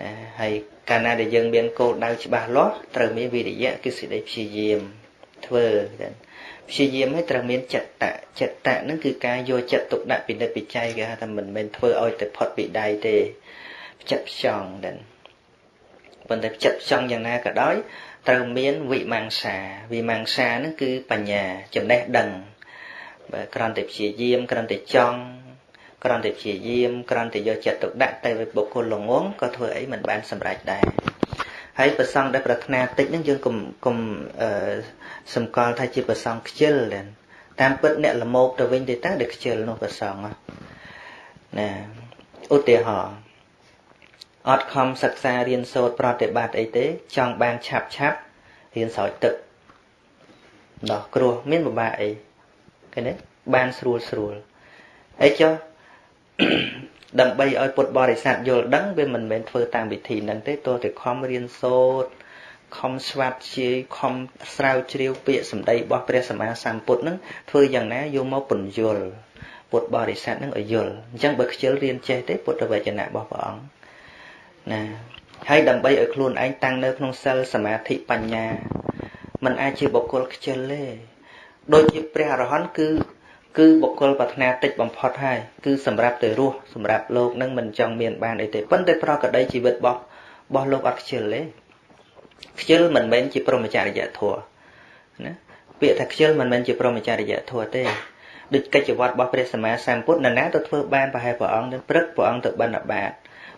ណាហើយកាលណាដែលយើងមានគោលដៅច្បាស់លាស់ត្រូវមានវិរិយៈគឺសេចក្តីព្យាយាមធ្វើព្យាយាមឲ្យត្រូវមានចិត្តៈចិត្តៈហ្នឹងគឺការយកចិត្តទុកដាក់ពិនិត្យពិច័យគេហៅថាមិនមែនធ្វើឲ្យតែផុតពីដៃទេចិត្តផ្ចង់ដែរ ប៉ុន្តែចិត្តផ្ចង់យ៉ាងណាក៏ដោយត្រូវមានវិមង្សាវិមង្សាហ្នឹងគឺបញ្ញាចំណេះដឹងបើគ្រាន់តែព្យាយាមគ្រាន់តែចង់គ្រាន់តែព្យាយាមគ្រាន់តែយកចិត្តទុកដាក់ទៅ với បុគ្គលល្ងងក៏ធ្វើអីមិនបានសម្រេចដែរហើយប្រសងដែលប្រាថ្នាតិចហ្នឹងយើងកុំកុំអឺសម្គាល់ថាជាប្រសងខ្ជិលតាមពិតអ្នកលមោកទៅវិញទេតើដែលខ្ជិលនោះប្រសងណាឧទាហរណ៍ អត់ខំសិក្សារៀនសូត្រប្រតិបត្តិអីទេ ចង់បានឆាប់ឆាប់រៀនស្រោចទឹកដោះគ្រោះមានពិបាកអីឃើញទេបានស្រួលស្រួលអីចុះដើម្បីឲ្យពុទ្ធបរិស័ទយល់ដឹងវាមិនមែនធ្វើតាមវិធីហ្នឹងទេទោះតែខំរៀនសូត្រខំស្វាត់ជាយខំស្រាវជ្រាវពាក្យសម្ដីរបស់ព្រះសម្មាសម្ពុទ្ធហ្នឹងធ្វើយ៉ាងណាយកមកពន្យល់ពុទ្ធបរិស័ទហ្នឹងឲ្យយល់អញ្ចឹងបើខ្ជិលរៀនចេះទេពុទ្ធវចនៈរបស់ព្រះអង្គ ណាហើយដើម្បីឲ្យខ្លួនឯងតាំងនៅក្នុងសិលសមាធិបញ្ញាมันអាចជាបុគ្គលខ្ជិលទេដូចជាព្រះអរហន្តគឺគឺបុគ្គលប្រាថ្នាតិចបំផុតហើយគឺសម្រាប់ទៅរស់សម្រាប់លោកនឹងមិនចង់មានបានអីទេប៉ុន្តែប្រកដីជីវិតរបស់របស់លោកអត់ខ្ជិលទេខ្ជិលមិនមែនជាព្រមចរិយធម៌ណាពាក្យថាខ្ជិលមិនមែនជាព្រមចរិយធម៌ទេដូចកិច្ចវត្តរបស់ព្រះសម្មាសម្ពុទ្ធនរណាទៅធ្វើបានប្រហែលព្រះអង្គនឹងព្រឹកព្រះអង្គទៅបិណ្ឌបាត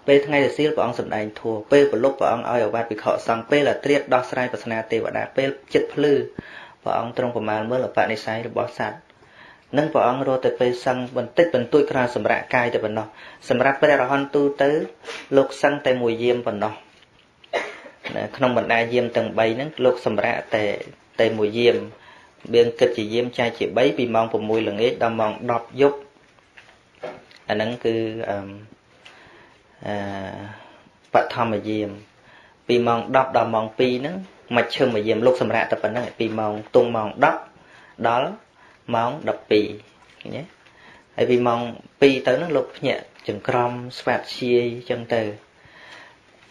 ពេលថ្ងៃរសៀលព្រះអង្គសម្ដែងធម៌ពេលប្រលប់ព្រះអង្គឲ្យអាវាតភិក្ខុសង្ឃពេលអាត្រៀតដោះស្រាយប្រស្នាទេវតាពេលចិត្តភ្លឺព្រះអង្គទ្រង់ប្រមាណមើលអបនិស្ស័យរបស់សត្វនឹងព្រះអង្គរត់ទៅពេលសឹងបន្តិចបន្តួចក្រៅសម្រាប់កាយតែប៉ុណ្ណោះសម្រាប់ព្រះរហន្តទូទៅ លោកសឹងតែមួយយាមប៉ុណ្ណោះក្នុងបណ្ដាយាមទាំង3ហ្នឹងលោកសម្រាប់តែតែមួយយាមបៀងគិតជាយាមចែកជា3ពីម៉ោង6ល្ងាចដល់ម៉ោង10យប់អាហ្នឹងគឺអឺ អឺបឋមយាមពីម៉ោង10ដល់ម៉ោង2ហ្នឹងមកឈឹមមកយាមលោកសម្រាប់តែប៉ុណ្ណឹងពីម៉ោងទងម៉ោង10ដល់ម៉ោង12ឃើញទេហើយពីម៉ោង2ទៅហ្នឹងលោកភ្ញាក់ចង្ក្រមស្វាតជាយចឹងទៅ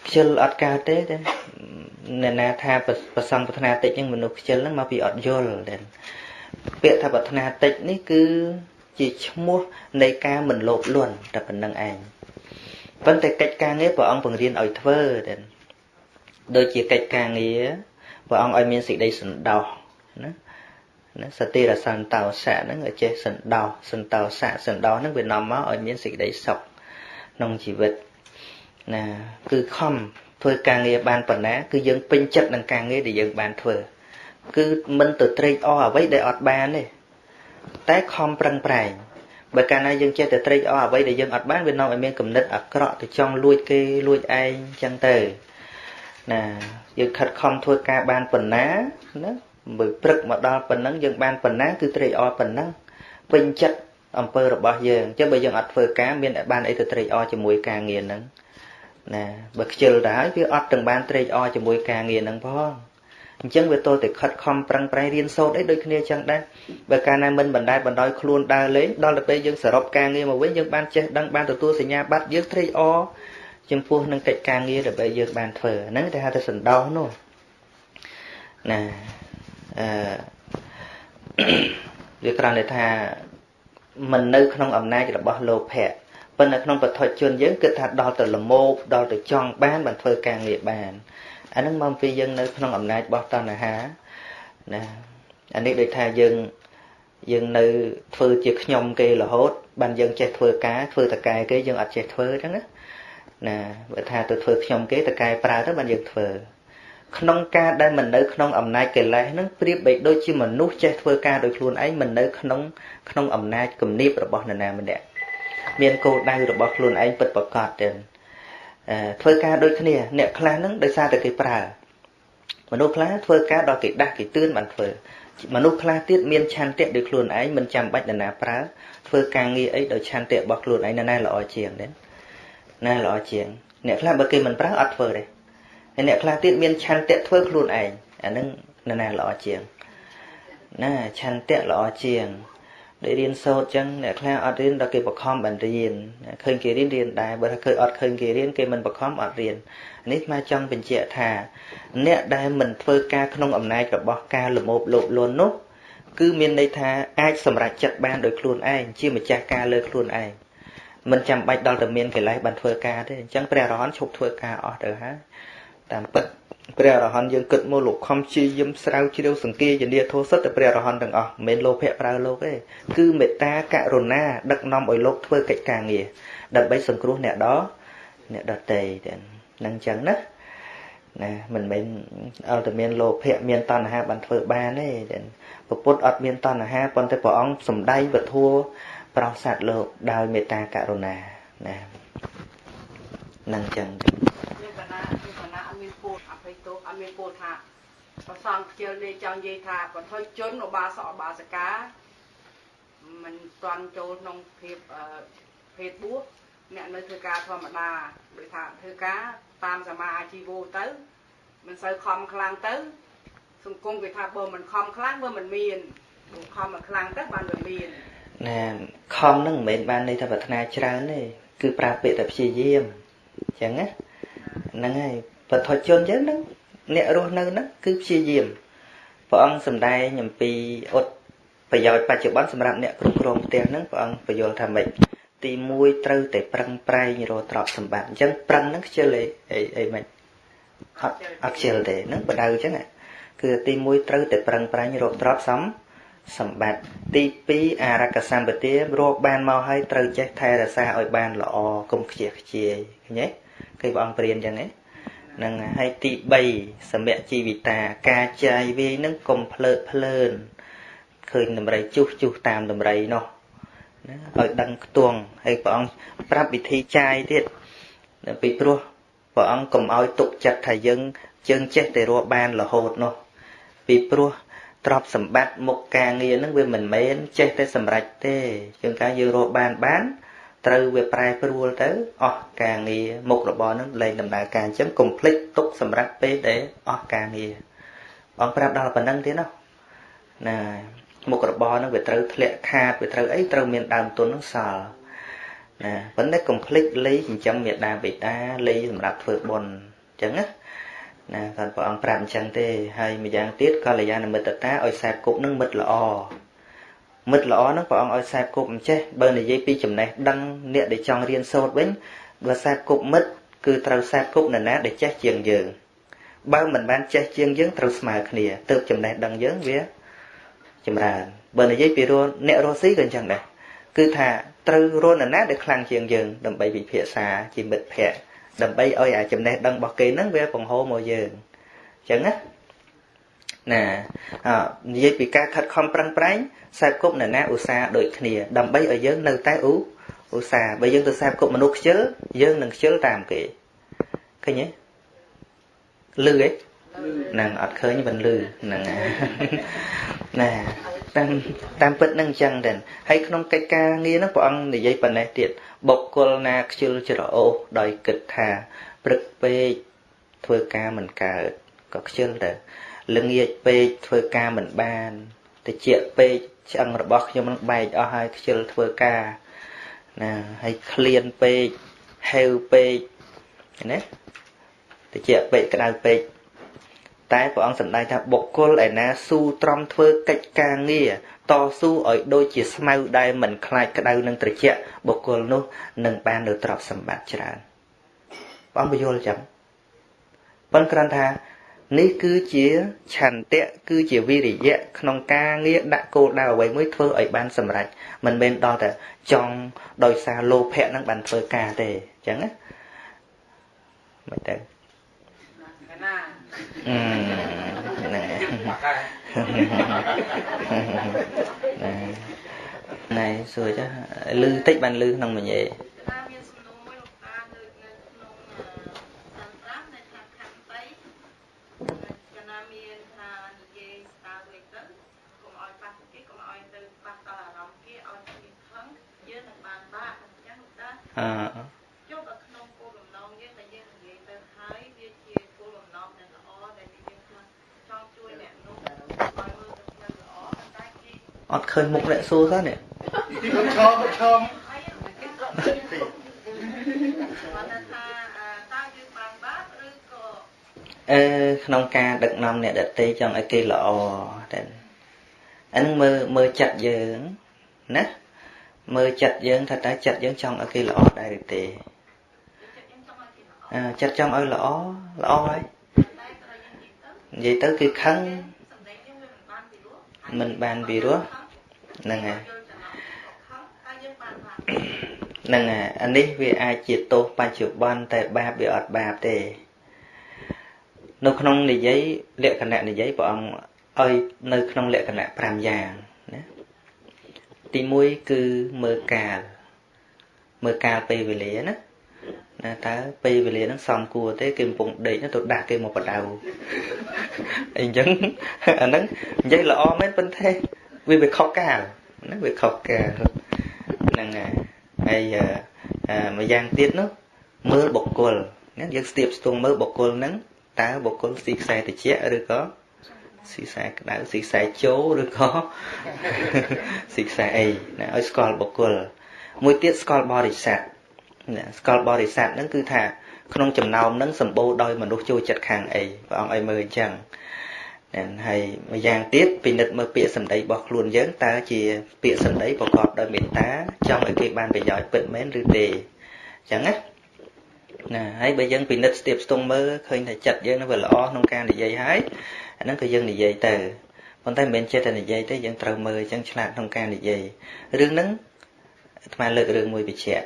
ខ្ជិលអត់កើតទេតែអ្នកណាថាប្រសងប្រាថ្នាតិចហ្នឹងមនុស្សខ្ជិលហ្នឹងមកពីអត់យល់តែពាក្យថាប្រាថ្នាតិចនេះគឺជាឈ្មោះនៃការមិនលោភលន់តែប៉ុណ្្នឹងឯង ប៉ុន្តែកិច្ចការងារព្រះអង្គបង្រៀនឲ្យធ្វើតែដូចជាកិច្ចការងារព្រះអង្គឲ្យមានសេចក្តីសន្តោសណាណាសតិរសន្តោសៈហ្នឹងឲ្យចេះសន្តោសសន្តោសៈសន្តោសហ្នឹងវានាំមកឲ្យមានសេចក្តីសុខក្នុងជីវិតណាគឺខំធ្វើការងារបានប៉ុណ្ណាគឺយើងពេញចិត្តនឹងការងារដែលយើងបានធ្វើគឺមិនទៅត្រេកអរអ្វីដែលអត់បានទេតែខំប្រឹងប្រែង បើកាលណាយើងចេះតែត្រេកអរអ្វីដែលយើងអត់បានវានាំឲ្យមានគំនិតអាក្រក់ទៅចង់លួចគេលួចឯងចឹងទៅណាយើងខិតខំធ្វើការបានប៉ុណ្ណាណាមើលព្រឹកមកដល់ប៉ុណ្ណឹងយើងបានប៉ុណ្ណាគឺត្រេកអរប៉ុណ្ណឹងពេញចិត្តអំពើរបស់យើងអញ្ចឹងបើយើងអត់ធ្វើការមានបានអីទៅត្រេកអរជាមួយការងារហ្នឹងណាបើខ្ជិលទៅហើយវាអត់ទាំងបានត្រេកអរជាមួយការងារហ្នឹងផង អញ្ចឹងវាតទៅខិតខំប្រឹងប្រែងរៀនសូត្រអីដូចគ្នាចឹងដែរបើកាលណាមិនបណ្ដែតបណ្ដោយខ្លួនដើរលេងដល់ទៅពេលយើងសរុបការងារមកវិញយើងបានចេះដឹងបានទទួលសញ្ញាបត្រយើងត្រេកអរចំពោះនឹងកិច្ចការងារដែលយើងបានធ្វើហ្នឹងគេហៅថាសន្តោសនោះណាអឺវាគ្រាន់តែថាមិននៅក្នុងអំណាចរបស់លោភៈប៉ុន្តែក្នុងបទជនយើងគិតថាដល់ទៅលមោកដល់ទៅចង់បានបានធ្វើការងារបាន អានឹងមកពីយើងនៅក្នុងអំណាចរបស់តណ្ហាណាអានេះដូចថាយើងយើងនៅធ្វើជាខ្ញុំគេរហូតបានយើងចេះធ្វើការធ្វើតកែគេយើងអត់ចេះធ្វើអញ្ចឹងណាណាបើថាទៅធ្វើខ្ញុំគេតកែប្រើទៅបានយើងធ្វើក្នុងការដែលមិននៅក្នុងអំណាចកិលេសហ្នឹងប្រៀបបីដូចជាមនុស្សចេះធ្វើការដោយខ្លួនឯងមិននៅក្នុងក្នុងអំណាចគំនាបរបស់នរណាម្នាក់មានគោលដៅរបស់ខ្លួនឯងពិតប្រាកដទេ ធ្វើការដូចគ្នា អ្នកខ្លះហ្នឹងដោយសារតែគេប្រើមនុស្សខ្លះធ្វើការដល់គេដាស់គេទឿនបានធ្វើមនុស្សខ្លះទៀតមានឆន្ទៈដោយខ្លួនឯងមិនចាំបាច់នរណាប្រើធ្វើការងារអីដោយឆន្ទៈរបស់ខ្លួនឯងនៅណាល្អជាងទេណាល្អជាង អ្នកខ្លះបើគេមិនប្រើអត់ធ្វើទេហើយអ្នកខ្លះទៀតមានឆន្ទៈធ្វើខ្លួនឯងអានឹងនៅណាល្អជាងណាឆន្ទៈល្អជាង ដែលរៀនសូត្រចឹងអ្នកខ្លះអត់រៀនដល់គេបខំបានរៀនឃើញគេរៀនរៀនដែរបើថាឃើញអត់ឃើញគេរៀនគេមិនបខំអត់រៀននេះមកចង់បញ្ជាក់ថា អ្នកដែលមិនធ្វើការក្នុងអំណាចរបស់ការលមោបលោភលន់នោះគឺមានន័យថាអាចសម្រេចចិត្តបានដោយខ្លួនឯងជាម្ចាស់ការលើខ្លួនឯងមិនចាំបាច់ដល់តែមានកិលេសបានធ្វើការទេអញ្ចឹងព្រះអរហន្តឈប់ធ្វើការអស់ទៅហើយតាមពិត ព្រះអរហន្តយើងគិតមកលោកខំជាយឹមស្រាវជ្រាវសង្កេយនាធោសិតតែព្រះអរហន្តទាំងអស់មិនមែនលោភៈប្រើលោកទេគឺមេត្តាករុណាដឹកនាំឲ្យលោកធ្វើកិច្ចការងារដើម្បីសង្គ្រោះអ្នកដអ្នកដតីទាំងហ្នឹងចឹងណាណាមិនមែនអត់តែមានលោភៈមានតណ្ហាបានធ្វើបានទេពុទ្ធអត់មានតណ្ហាប៉ុន្តែព្រះអង្គសំដែងពធัวប្រោសសត្វលោកដោយមេត្តាករុណាណានឹងចឹងត់មានពោលថា ប្រសងខ្ជិលនេះចង់និយាយថាបន្ធុយជនឧបាសកឧបាសិកាមិនទាន់ចូលក្នុងភាពភេទបួសអ្នកនៅធ្វើការធម្មតាដូចថាធ្វើការតាមសមាអាជីវោទៅមិនសូវខំខ្លាំងទៅ សង្គមគេថាបើមិនខំខ្លាំងវាមិនមានខំមកខ្លាំងទៅបានវាមានណែខំហ្នឹងមិនមែនបានន័យថាប្រាថ្នាច្រើនទេគឺប្រើពាក្យតែព្យាយាមអញ្ចឹងណាហ្នឹងហើយបទជនយើងហ្នឹង អ្នករស់នៅហ្នឹងគឺព្យាយាមព្រះអង្គសំដែងអំពីអត់ប្រយោជន៍បច្ចុប្បន្នសម្រាប់អ្នកគ្រប់គ្រងផ្ទះហ្នឹងព្រះអង្គបញ្យល់ថាម៉េចទី1ត្រូវតែប្រឹងប្រែងរកទ្រព្យសម្បត្តិអញ្ចឹងប្រឹងហ្នឹងខ្ជិលអីអីមិនអត់អត់ខ្ជិលទេហ្នឹងបដៅអញ្ចឹងគឺទី1ត្រូវតែប្រឹងប្រែងរកទ្រព្យសម្សម្បត្តិទី2អារក្ខសម្បទារកបានមកហើយត្រូវចេះថែរក្សាឲ្យបានល្អកុំខ្ជះខ្ជាយឃើញទេគេព្រះអង្គព្រានអញ្ចឹងណា នឹងហើយទី3សម្យជីវិតាការចាយវាយនឹងកុំភ្លើតភ្លើនឃើញដំរីជុះជុះតាមដំរីនោះណាឲ្យដឹងខ្ទង់ហើយព្រះអង្គប្រាប់វិធីចាយទៀតពីព្រោះព្រះអង្គកុំឲ្យទុកចិត្តថាយើងជើងចេះតែរកបានរហូតនោះពីព្រោះទ្រព្យសម្បត្តិមុខការងារនឹងវាមិនមែនចេះតែសម្រេចទេជាងការយើងរកបានបាន ត្រូវវាប្រែប្រួលទៅអស់ការងារមុខរបរនឹងលែងដំណើរការអញ្ចឹងកុំភ្លេចទុកសម្រាប់ពេលដែលអស់ការងារបងប្រាប់ដល់ប៉ុណ្្នឹងទៀតណាណាមុខរបរនឹងវាត្រូវធ្លាក់ខាតវាត្រូវអីត្រូវមានដើមទុននឹងសល់ណាប៉ុន្តែកុំភ្លេចលេខចិញ្ចឹមមេដាបេតាលេខសម្រាប់ធ្វើបុណ្យអញ្ចឹងណាណាគាត់ព្រះអង្គប្រាប់អញ្ចឹងទេហើយម្យ៉ាងទៀតកល្យាណមិត្តតាឲ្យខ្សែគប់នឹងមិត្តល្អ មិត្តល្អហ្នឹងព្រះអង្គឲ្យខ្សែគប់មិនចេះបើនិយាយពីចំណេះដឹងអ្នកដែលចង់រៀនសូត្រវិញបើខ្សែគប់មិត្តគឺត្រូវខ្សែគប់នរណាដែលចេះជាងយើងបើមិនបានចេះជាងយើងត្រូវស្មើគ្នាទើបចំណេះដឹងយើងវាចម្រើនបើនិយាយពីរអ្នករស់ស៊ីក៏អញ្ចឹងដែរគឺថាត្រូវរស់នរណាដែលខ្លាំងជាងយើងដើម្បីវិភាសាជាមិត្តភ័ក្តិដើម្បីឲ្យអាចំណេះដឹងរបស់គេហ្នឹងវាបង្ហូរមកយើងអញ្ចឹងណា ណានិយាយពីការខិតខំប្រឹងប្រែងខ្សែគប់នរណាឧស្សាហ៍ដូចគ្នា ដើម្បីឲ្យយើងនៅតែឧឧស្សាហ៍បើយើងទៅខ្សែគប់មនុស្សខ្ជិលយើងនឹងខ្ជិលតាមគេឃើញទេលឺទេហ្នឹងអត់ឃើញមិនលឺហ្នឹងណាតាមតាមពិតនឹងអញ្ចឹងដែរហើយក្នុងកិច្ចការងារហ្នឹងព្រះអង្គនិយាយប៉ុណ្ណេះទៀតបុគ្គលណាខ្ជិលច្រអូសដោយគិតថាព្រឹកពេកធ្វើការមិនកើតក៏ខ្ជិលដែរ ល្ងាចពេកធ្វើការមិនបានតិចពេកឆ្អឹងរបស់ខ្ញុំនឹងបែកអស់ហើយខ្ជិលធ្វើការណាហើយឃ្លានពេកហេវពេកណាតិចពេកក្តៅពេកតែព្រះអង្គសម្ដែងថាបុគ្គលឯណាស៊ូទ្រាំធ្វើកិច្ចការងារតស៊ូឲ្យដូចជាស្មៅដែលមិនខ្លាចក្តៅនឹងត្រជាក់បុគ្គលនោះនឹងបាននៅទ្រព្យសម្បត្តិច្រើនបងបញ្យល់ចាំប៉ុន្តែគ្រាន់ថា នេះគឺជាឆន្ទៈគឺជាវិរិយៈក្នុងការងារដាក់គោលដៅអ្វីមួយធ្វើឲ្យបានសម្រេចមិនមែនដល់តែចង់ដោយសារលោភៈនឹងបានធ្វើការទេអញ្ចឹងណាមិនទៅណាអឺណែណែសួរចាលឺតិចបានលឺក្នុងមួយ កណាមានថានិយាយស្ដារវិញទៅកុំឲ្យប៉ះគេកុំឲ្យទៅប៉ះដល់អារម្មណ៍គេឲ្យគេខឹងយើងនឹងបានបាក់អញ្ចឹងតាអឺចុះដល់ក្នុងគោលបំណងយើងតែយើងនិយាយទៅហើយវាជាគោលបំណងដែលល្អដែលយើងខ្លួនចង់ជួយអ្នកនោះឲ្យមើលទៅផ្លូវល្អតែគេអត់ឃើញមុខអ្នកសួរទេនេះឈប់ឈប់ឈប់ អឺក្នុងការដឹកនាំអ្នកដតីចង់ឲ្យគេល្អតែអានឹងមើលមើលចិត្តយើងណាមើលចិត្តយើងថាតើចិត្តយើងចង់ឲ្យគេល្អដែរឬទេអឺចិត្តចង់ឲ្យល្អល្អហើយនិយាយទៅគឺខឹងមិនបានពីរោះហ្នឹងហើយហ្នឹងហើយអានេះវាអាចជាទោសបច្ចុប្បន្នតែបាបវាអត់បាបទេ នៅក្នុងនិយាយលក្ខណៈនិយាយព្រះអង្គឲ្យនៅក្នុងលក្ខណៈ5យ៉ាងណាទី1គឺមើលកាលមើលកាលពេលវេលាណាណាតើពេលវេលាហ្នឹងសំគួរទេគេកំពុងដេកទៅដាក់គេមកបដៅអីចឹងអាហ្នឹងនិយាយល្អមែនប៉ុន្តែវាវាខុសកាលណាវាខុសកាលហ្នឹងហើយហើយមួយយ៉ាងទៀតនោះមើលបុគ្គលណាយើងស្ទាបស្ទងមើលបុគ្គលហ្នឹង តើបុគ្គលស៊ីខ្សែតិចឬក៏ស៊ីខ្សែក្តៅស៊ីខ្សែជោឬក៏ស៊ីខ្សែអីណាឲ្យស្គាល់បុគ្គលមួយទៀតស្គាល់បរិស័ទណាស្គាល់បរិស័ទហ្នឹងគឺថាក្នុងចំណោមហ្នឹងសម្បូរដោយមនុស្សចូលចិត្តខាងអីព្រះអង្គឲ្យមើលអញ្ចឹងហើយមួយយ៉ាងទៀតពិនិត្យមើលពាក្យសម្ដីរបស់ខ្លួនយើងតើជាពាក្យសម្ដីប្រកបដោយមេត្តាចង់ឲ្យគេបានប្រយោជន៍ពិតមែនឬទេអញ្ចឹងណា ណាហើយបើយើងពិនិត្យស្ទាបស្ទង់មើលឃើញថាចិត្តយើងនឹងវាល្អក្នុងការនិយាយហើយអាហ្នឹងក៏យើងនិយាយទៅប៉ុន្តែមិនមែនចេះតែនិយាយទេយើងត្រូវមើលអញ្ចឹងឆ្លាតក្នុងការនិយាយរឿងហ្នឹងអាត្មាលើករឿងមួយបញ្ជាក់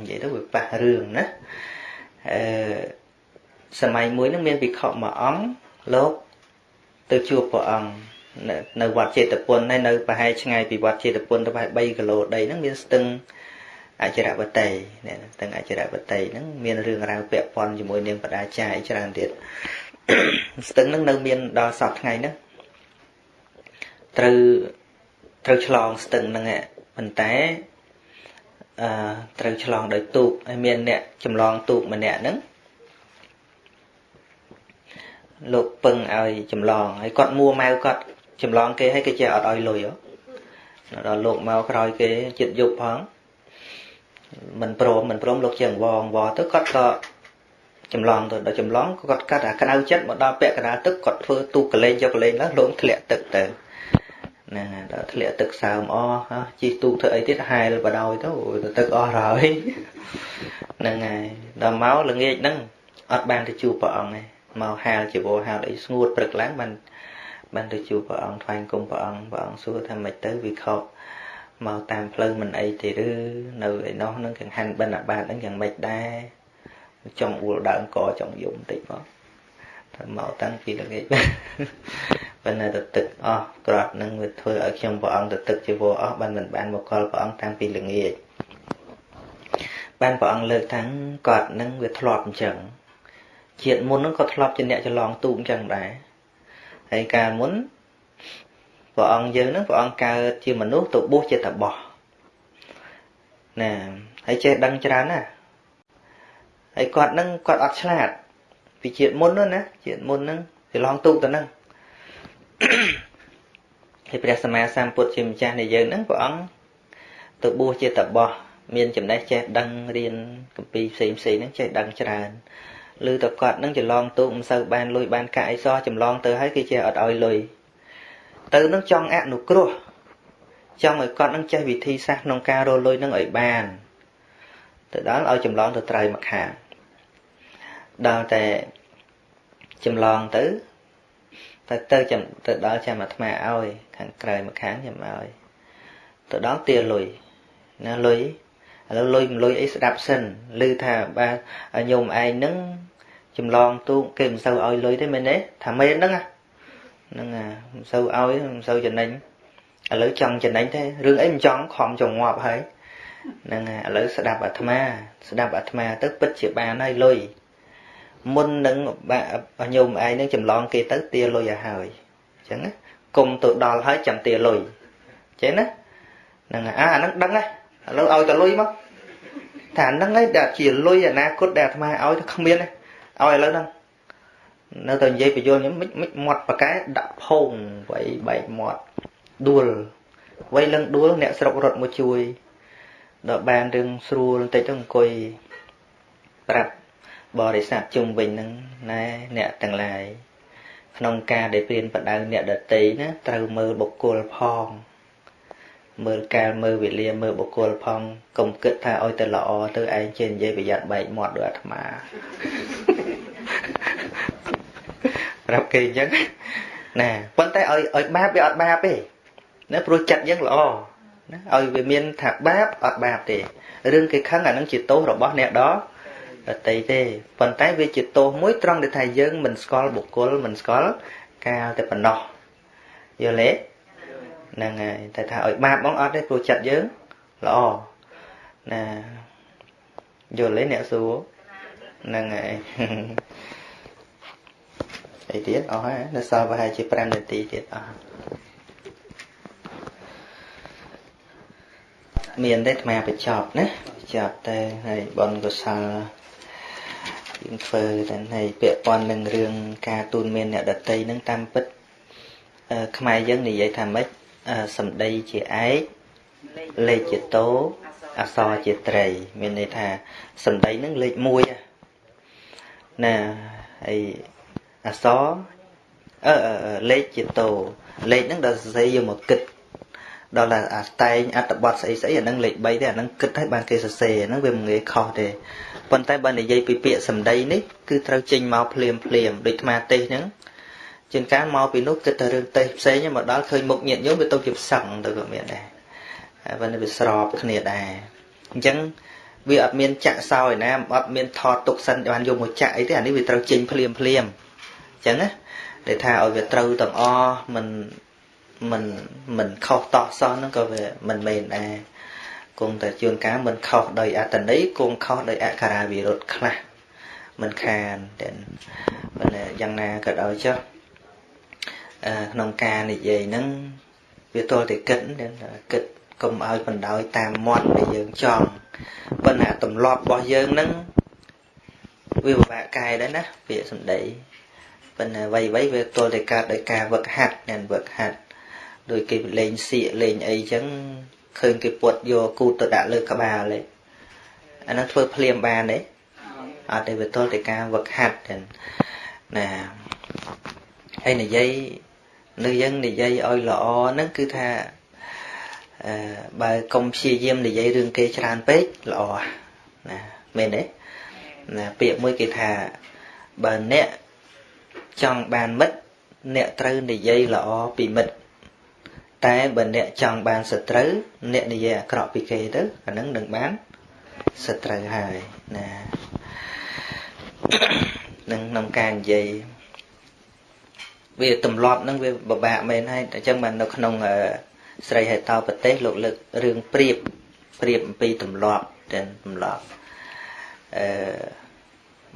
និយាយទៅវាប៉ះរឿងណាអឺសម័យមួយហ្នឹងមានវិខមួយអង្គលោកទៅជួបព្រះអង្គនៅវត្តចេតពុនហើយនៅប្រហែលឆ្ងាយពីវត្តចេតពុនទៅប្រហែល3គីឡូដីហ្នឹងមានស្ទឹង អចរវតីនេះស្ទឹងអចរវតីហ្នឹងមានរឿងរ៉ាវពាក់ព័ន្ធជាមួយនាងបដាចាយច្រើនទៀតស្ទឹងហ្នឹងនៅមានដល់សពថ្ងៃហ្នឹងត្រូវត្រូវឆ្លងស្ទឹងហ្នឹងប៉ុន្តែអឺត្រូវឆ្លងដោយទូកហើយមានអ្នកចម្លងទូកម្នាក់ហ្នឹងលោកពឹងឲ្យចម្លងហើយគាត់មួម៉ៅគាត់ចម្លងគេឲ្យគេចេះអត់ឲ្យលុយដល់លោកមកក្រោយគេចិត្តយប់ផង មិនព្រមមិនព្រមលោកជាងវងវទៅគាត់ក៏ចម្លងទៅដល់ចម្លងគាត់កាត់អាក្តៅចិត្តមកដល់ពាក់កណ្ដាលទឹកគាត់ធ្វើទូកលេងយកកលេងឡើងលោកធ្លាក់ទឹកទៅណាដល់ធ្លាក់ទឹកសើមអស់ជីទូកធ្វើអីទៀតហែលបដោយទៅទឹកអស់ហើយហ្នឹងហើយដល់មកល្ងាចហ្នឹងអត់បានទៅជួបព្រះអង្គទេមកហាលជីវរហាលអីស្ងួតព្រឹកឡើងបានបានទៅជួបព្រះអង្គថ្វាយគុំព្រះអង្គព្រះអង្គសួរថាម៉េចទៅវាខុស មកតាមផ្លូវមិនអីទេឬនៅឯនោះនឹងកង្ហាន់បិណ្ឌបាតហ្នឹងយ៉ាងម៉េចដែរចង់អួលដើមកចង់យំបន្តិចមកថាមកតាំងពីល្ងាចប៉ុន្តែទៅទឹកអស់ក្រាត់នឹងវាធ្វើឲ្យខ្ញុំព្រះអង្គទៅទឹកជីវរអស់បានមិនបានមកកលព្រះអង្គតាំងពីល្ងាចបានព្រះអង្គលើកថាគាត់នឹងវាធ្លាប់អញ្ចឹងជាតិមុនហ្នឹងក៏ធ្លាប់ជាអ្នកចលងទូកអញ្ចឹងដែរហើយកាលមុន ព្រះអង្គយើងហ្នឹងព្រះអង្គកើតជាមនុស្សទៅបួសជាតបោះណាហើយចេះដឹងច្រើនណាហើយគាត់ហ្នឹងគាត់អត់ឆ្លាតពីជាតិមុននោះណាជាតិមុនហ្នឹងចលងទូកទៅហ្នឹងហើយព្រះសម្មាសម្ពុទ្ធជាម្ចាស់នៃយើងហ្នឹងព្រះអង្គទៅបួសជាតបោះមានចំណេះចេះដឹងរៀនកម្ពីផ្សេងផ្សេងហ្នឹងចេះដឹងច្រើនឬតគាត់នឹងច្រឡងទូកមិនសូវបានលុយបានកាក់អីសោះចម្លងទៅហើយគេចេះអត់ឲ្យលុយ ទៅនឹងចង់អនុគ្រោះចង់ឲ្យគាត់នឹងចេះវិធីសាស្ត្រក្នុងការរលុយនឹងឲ្យបានទៅដល់ឲ្យចម្លងទៅត្រៃមកខាងដល់តែចម្លងទៅទៅទៅទៅដល់ចាំអាត្មាឲ្យ ខាងក្រៅមកខាងចាំឲ្យទៅដល់ទាលុយណាលុយឥឡូវលុយមិនលុយអីស្ដាប់សិនឮថាបាទញោមឯងហ្នឹងចម្លងទូកគេមិនសូវឲ្យលុយទេមែនទេថាមែនហ្នឹង ហ្នឹងមិនសូវឲ្យមិនសូវចំណេញឥឡូវចង់ចំណេញទេរឿងអីមិនចង់ខំចងងាប់ហើយហ្នឹងឥឡូវស្ដាប់អាត្មា ស្ដាប់អាត្មា ទៅពិតជាបានហើយលុយមុននឹងញោមឯងនឹងចម្លងគេទៅទាលុយឲ្យហើយអញ្ចឹងណាគុំទៅដល់ហើយចាំទាលុយចេះណាហ្នឹងអាអាហ្នឹងដឹងហើយឥឡូវឲ្យតលុយមកថាហ្នឹងឯងដែលជាលុយអនាគតដែលអាត្មាឲ្យទៅគ្មានទេឲ្យឥឡូវហ្នឹង នៅតែនិយាយបញ្យល់ខ្ញុំមិនមិនមាត់ប៉កែដាក់ផោងໄວបែកមាត់ដួលវ័យលឹងដួលអ្នកស្រុករត់មកជួយដល់បានរឿងស្រួលបន្តិចទៅអង្គុយប្រាប់បរិស័ទជុំវិញហ្នឹងណែអ្នកទាំងឡាយក្នុងការដែលព្រៀនបដៅអ្នកដតីណាត្រូវមើលបុគ្គលផង មើលកាលមើលវេលាមើលបុគ្គលផងកុំគិតថាឲ្យតែល្អទៅឯងចេះនិយាយប្រយ័ត្នបែកមាត់ដូចអាត្មាប្រាប់គេអញ្ចឹងណាប៉ុន្តែឲ្យឲ្យបាបវាអត់បាបទេណាព្រោះចិត្តយើងល្អណាឲ្យវាមានថាបាបអត់បាបទេរឿងគេខឹងអានឹងជាទោសរបស់អ្នកដដតីទេប៉ុន្តែវាជាទោសមួយត្រង់ដែលថាយើងមិនស្គាល់បុគ្គលមិនស្គាល់កាលតែប៉ុណ្ណោះយល់ទេហ្នឹងហើយតែថាឲ្យបាបបងអត់ទេព្រោះចិត្តយើងល្អណាយល់ទេអ្នកសួរហ្នឹងហើយ អីទៀតអស់ហើយនៅសល់ប្រហែលជា5នាទីទៀតអស់មានទេអាត្មាបញ្ចប់ណាបញ្ចប់តែហើយបនកុសលយើងធ្វើតែហើយពាក់ព័ន្ធនឹងរឿងការទូនមានអ្នកដតីនឹងតាមពិតខ្មែរយើងនិយាយថាម៉េចសម្ដីជាឯកលេខជាតោអក្សរជាត្រី មានន័យថាសម្ដីនឹងលេខ1ណាហើយ អក្សរអឺលេខជាតោលេខហ្នឹងដល់សរសេរយកមកគិតដល់តែអាតែងអត្តបទស្អីស្អីអាហ្នឹងលេខ3ទេអាហ្នឹងគិតឲ្យបានគេសរសេរអាហ្នឹងវាមិនងាយខុសទេប៉ុន្តែបើនិយាយពីពាក្យសម្ដីនេះគឺត្រូវចេញមកភ្លាមភ្លាមដូចអាទេសហ្នឹងជាងការមកពីនោះគិតតែរឿងទេសផ្សេងមកដល់ឃើញមុខញាតញោមវាទៅជាផ្សឹងទៅក៏មានដែរហើយបើវាស្របគ្នាដែរអញ្ចឹងវាអត់មានចាក់សោយណាអត់មានថតទុកសិនបានយកមកចាក់អីទេអានេះវាត្រូវចេញភ្លាមភ្លាមអញ្ចឹងណាដែលថាឲ្យវាត្រូវទាំងអស់មិនមិនមិនខុសតោះសោះហ្នឹងក៏វាមិនមែនដែរគង់តែជួនកាលមិនខុសដោយអត្តន័យគង់ខុសដោយអក្ខរាវិរុទ្ធខ្លះមិនខានតែប៉ុន្តែយ៉ាងណាក៏ដោយចុះក្នុងការនិយាយហ្នឹងវាទល់តែគិតគិតកុំឲ្យបណ្ដោយតាមមាត់ដែលយើងចង់ប៉ុន្តែទម្លាប់របស់យើងហ្នឹងវាពិបាកកែដែរណាពាក្យសម្ដី ប៉ុន្តែអ្វីអ្វីវាទល់តែកើតដោយការវឹកហាត់អ្នកវឹកហាត់ដោយគេលេងសៀកលេងអីចឹងឃើញគេពុតយកគូតទៅដាក់លើក្បាលទេអានោះធ្វើភ្លាមបានទេអត់ទេវាទល់តែការវឹកហាត់ចឹងណាហើយនិយាយនៅយើងនិយាយឲ្យល្អហ្នឹងគឺថាអឺបើកុំព្យាយាមនិយាយរឿងគេច្រើនពេកល្អណាមែនទេណាពាក្យមួយគេថាបើអ្នក ចង់បានមិត្តអ្នកត្រូវនិយាយល្អពីមិត្តតែបើអ្នកចង់បានសត្រូវអ្នកនិយាយអាក្រក់ពីគេទៅអានឹងនឹងបានសត្រូវហើយណានឹងក្នុងការនិយាយវាទម្លាប់ហ្នឹងវាពិបាកមែនហើយអញ្ចឹងបាននៅក្នុងស្រីហេតោប្រទេសលោកលើករឿងព្រៀបព្រៀបអំពីទម្លាប់តែទម្លាប់អឺ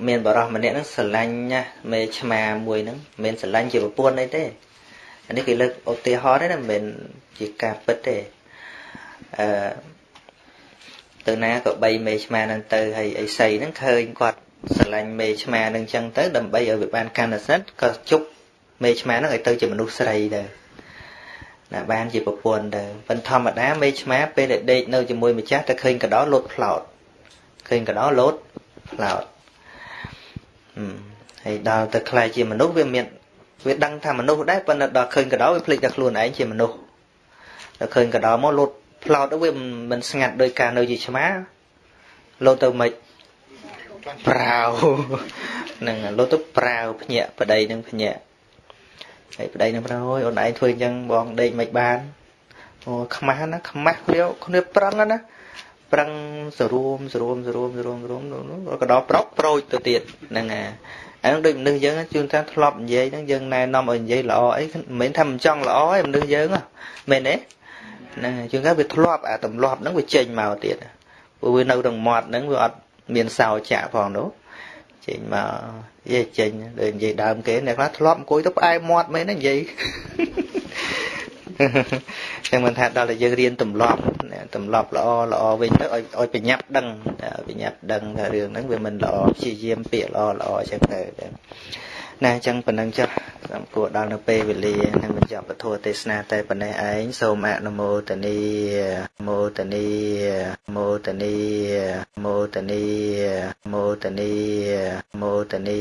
មានបរោះម្នាក់ហ្នឹងស្រឡាញ់ណាមេឆ្មាមួយហ្នឹងមិនស្រឡាញ់ជាប្រពន្ធអីទេអានេះគេលើកឧទាហរណ៍ទេណាមិនមែនជាការពិតទេអឺទៅណាក៏បីមេឆ្មាហ្នឹងទៅហើយអីសីហ្នឹងឃើញគាត់ស្រឡាញ់មេឆ្មាហ្នឹងចឹងទៅដើម្បីឲ្យវាបានកាន់សិទ្ធក៏ជប់មេឆ្មាហ្នឹងឲ្យទៅជាមនុស្សស្រីទៅណាបានជាប្រពន្ធទៅប៉ុន្តែធម្មតាមេឆ្មាពេលដែលដេកនៅជាមួយម្ចាស់តែឃើញកដោលោតផ្លោតឃើញកដោលោតផ្លោត ហើយដល់ទៅខ្លាយជាមនុស្សវាមានវាដឹងថាមនុស្សដែរប៉ុន្តែដល់ឃើញកដោវាភ្លេចតែខ្លួនឯងជាមនុស្សដល់ឃើញកដោមកលោតផ្លោតទៅវាមិនស្ងាត់ដោយការនៅជាឆ្មាលោតទៅមិនប្រាវនឹងលោតទៅប្រាវភ្ញាក់ប្តីនឹងភ្ញាក់ហើយប្តីនឹងប្រាប់អូយអូនឯងធ្វើអញ្ចឹងបងដេកមិនបានអូខ្មាស់ណាខ្មាស់គ្នាគ្នាប្រឹងណា ប្រឹងសរួមសរួមសរួមសរួមសរួមក៏ដល់ប្រកប្រូចទៅទៀតហ្នឹងអាអានឹងដូចមនុស្សយើងជួនកាលធ្លាប់និយាយហ្នឹងយើងណែនាំឲ្យនិយាយល្អអីមិនមែនថាមិនចង់ល្អឯមនុស្សយើងមែនទេហ្នឹងជួនកាលវាធ្លាប់អាទម្លាប់ហ្នឹងវាចេញមកទៀតព្រោះវានៅក្នុងមាត់ហ្នឹងវាអត់មានសោចាក់ផងនោះចេញមកនិយាយចេញដូចនិយាយដើមគេអ្នកខ្លះធ្លាប់អង្គុយទៅផ្អែមាត់មែនណានិយាយ ចឹងមិនថាដល់តែយើងរៀនទម្លាប់ទម្លាប់ល្អល្អវិញទៅឲ្យឲ្យប្រញាប់ដឹងប្រញាប់ដឹងថារឿងហ្នឹងវាមិនល្អព្យាយាមពាក្យល្អល្អចឹងទៅណាអញ្ចឹងប៉ុណ្ណឹងចុះសំគួរដល់នៅពេលវេលានឹងបញ្ចប់ពធទេសនាតែប៉ុណ្ណេះឯងសូមអនុមោទនីមោទនីមោទនីមោទនីមោទនីមោទនី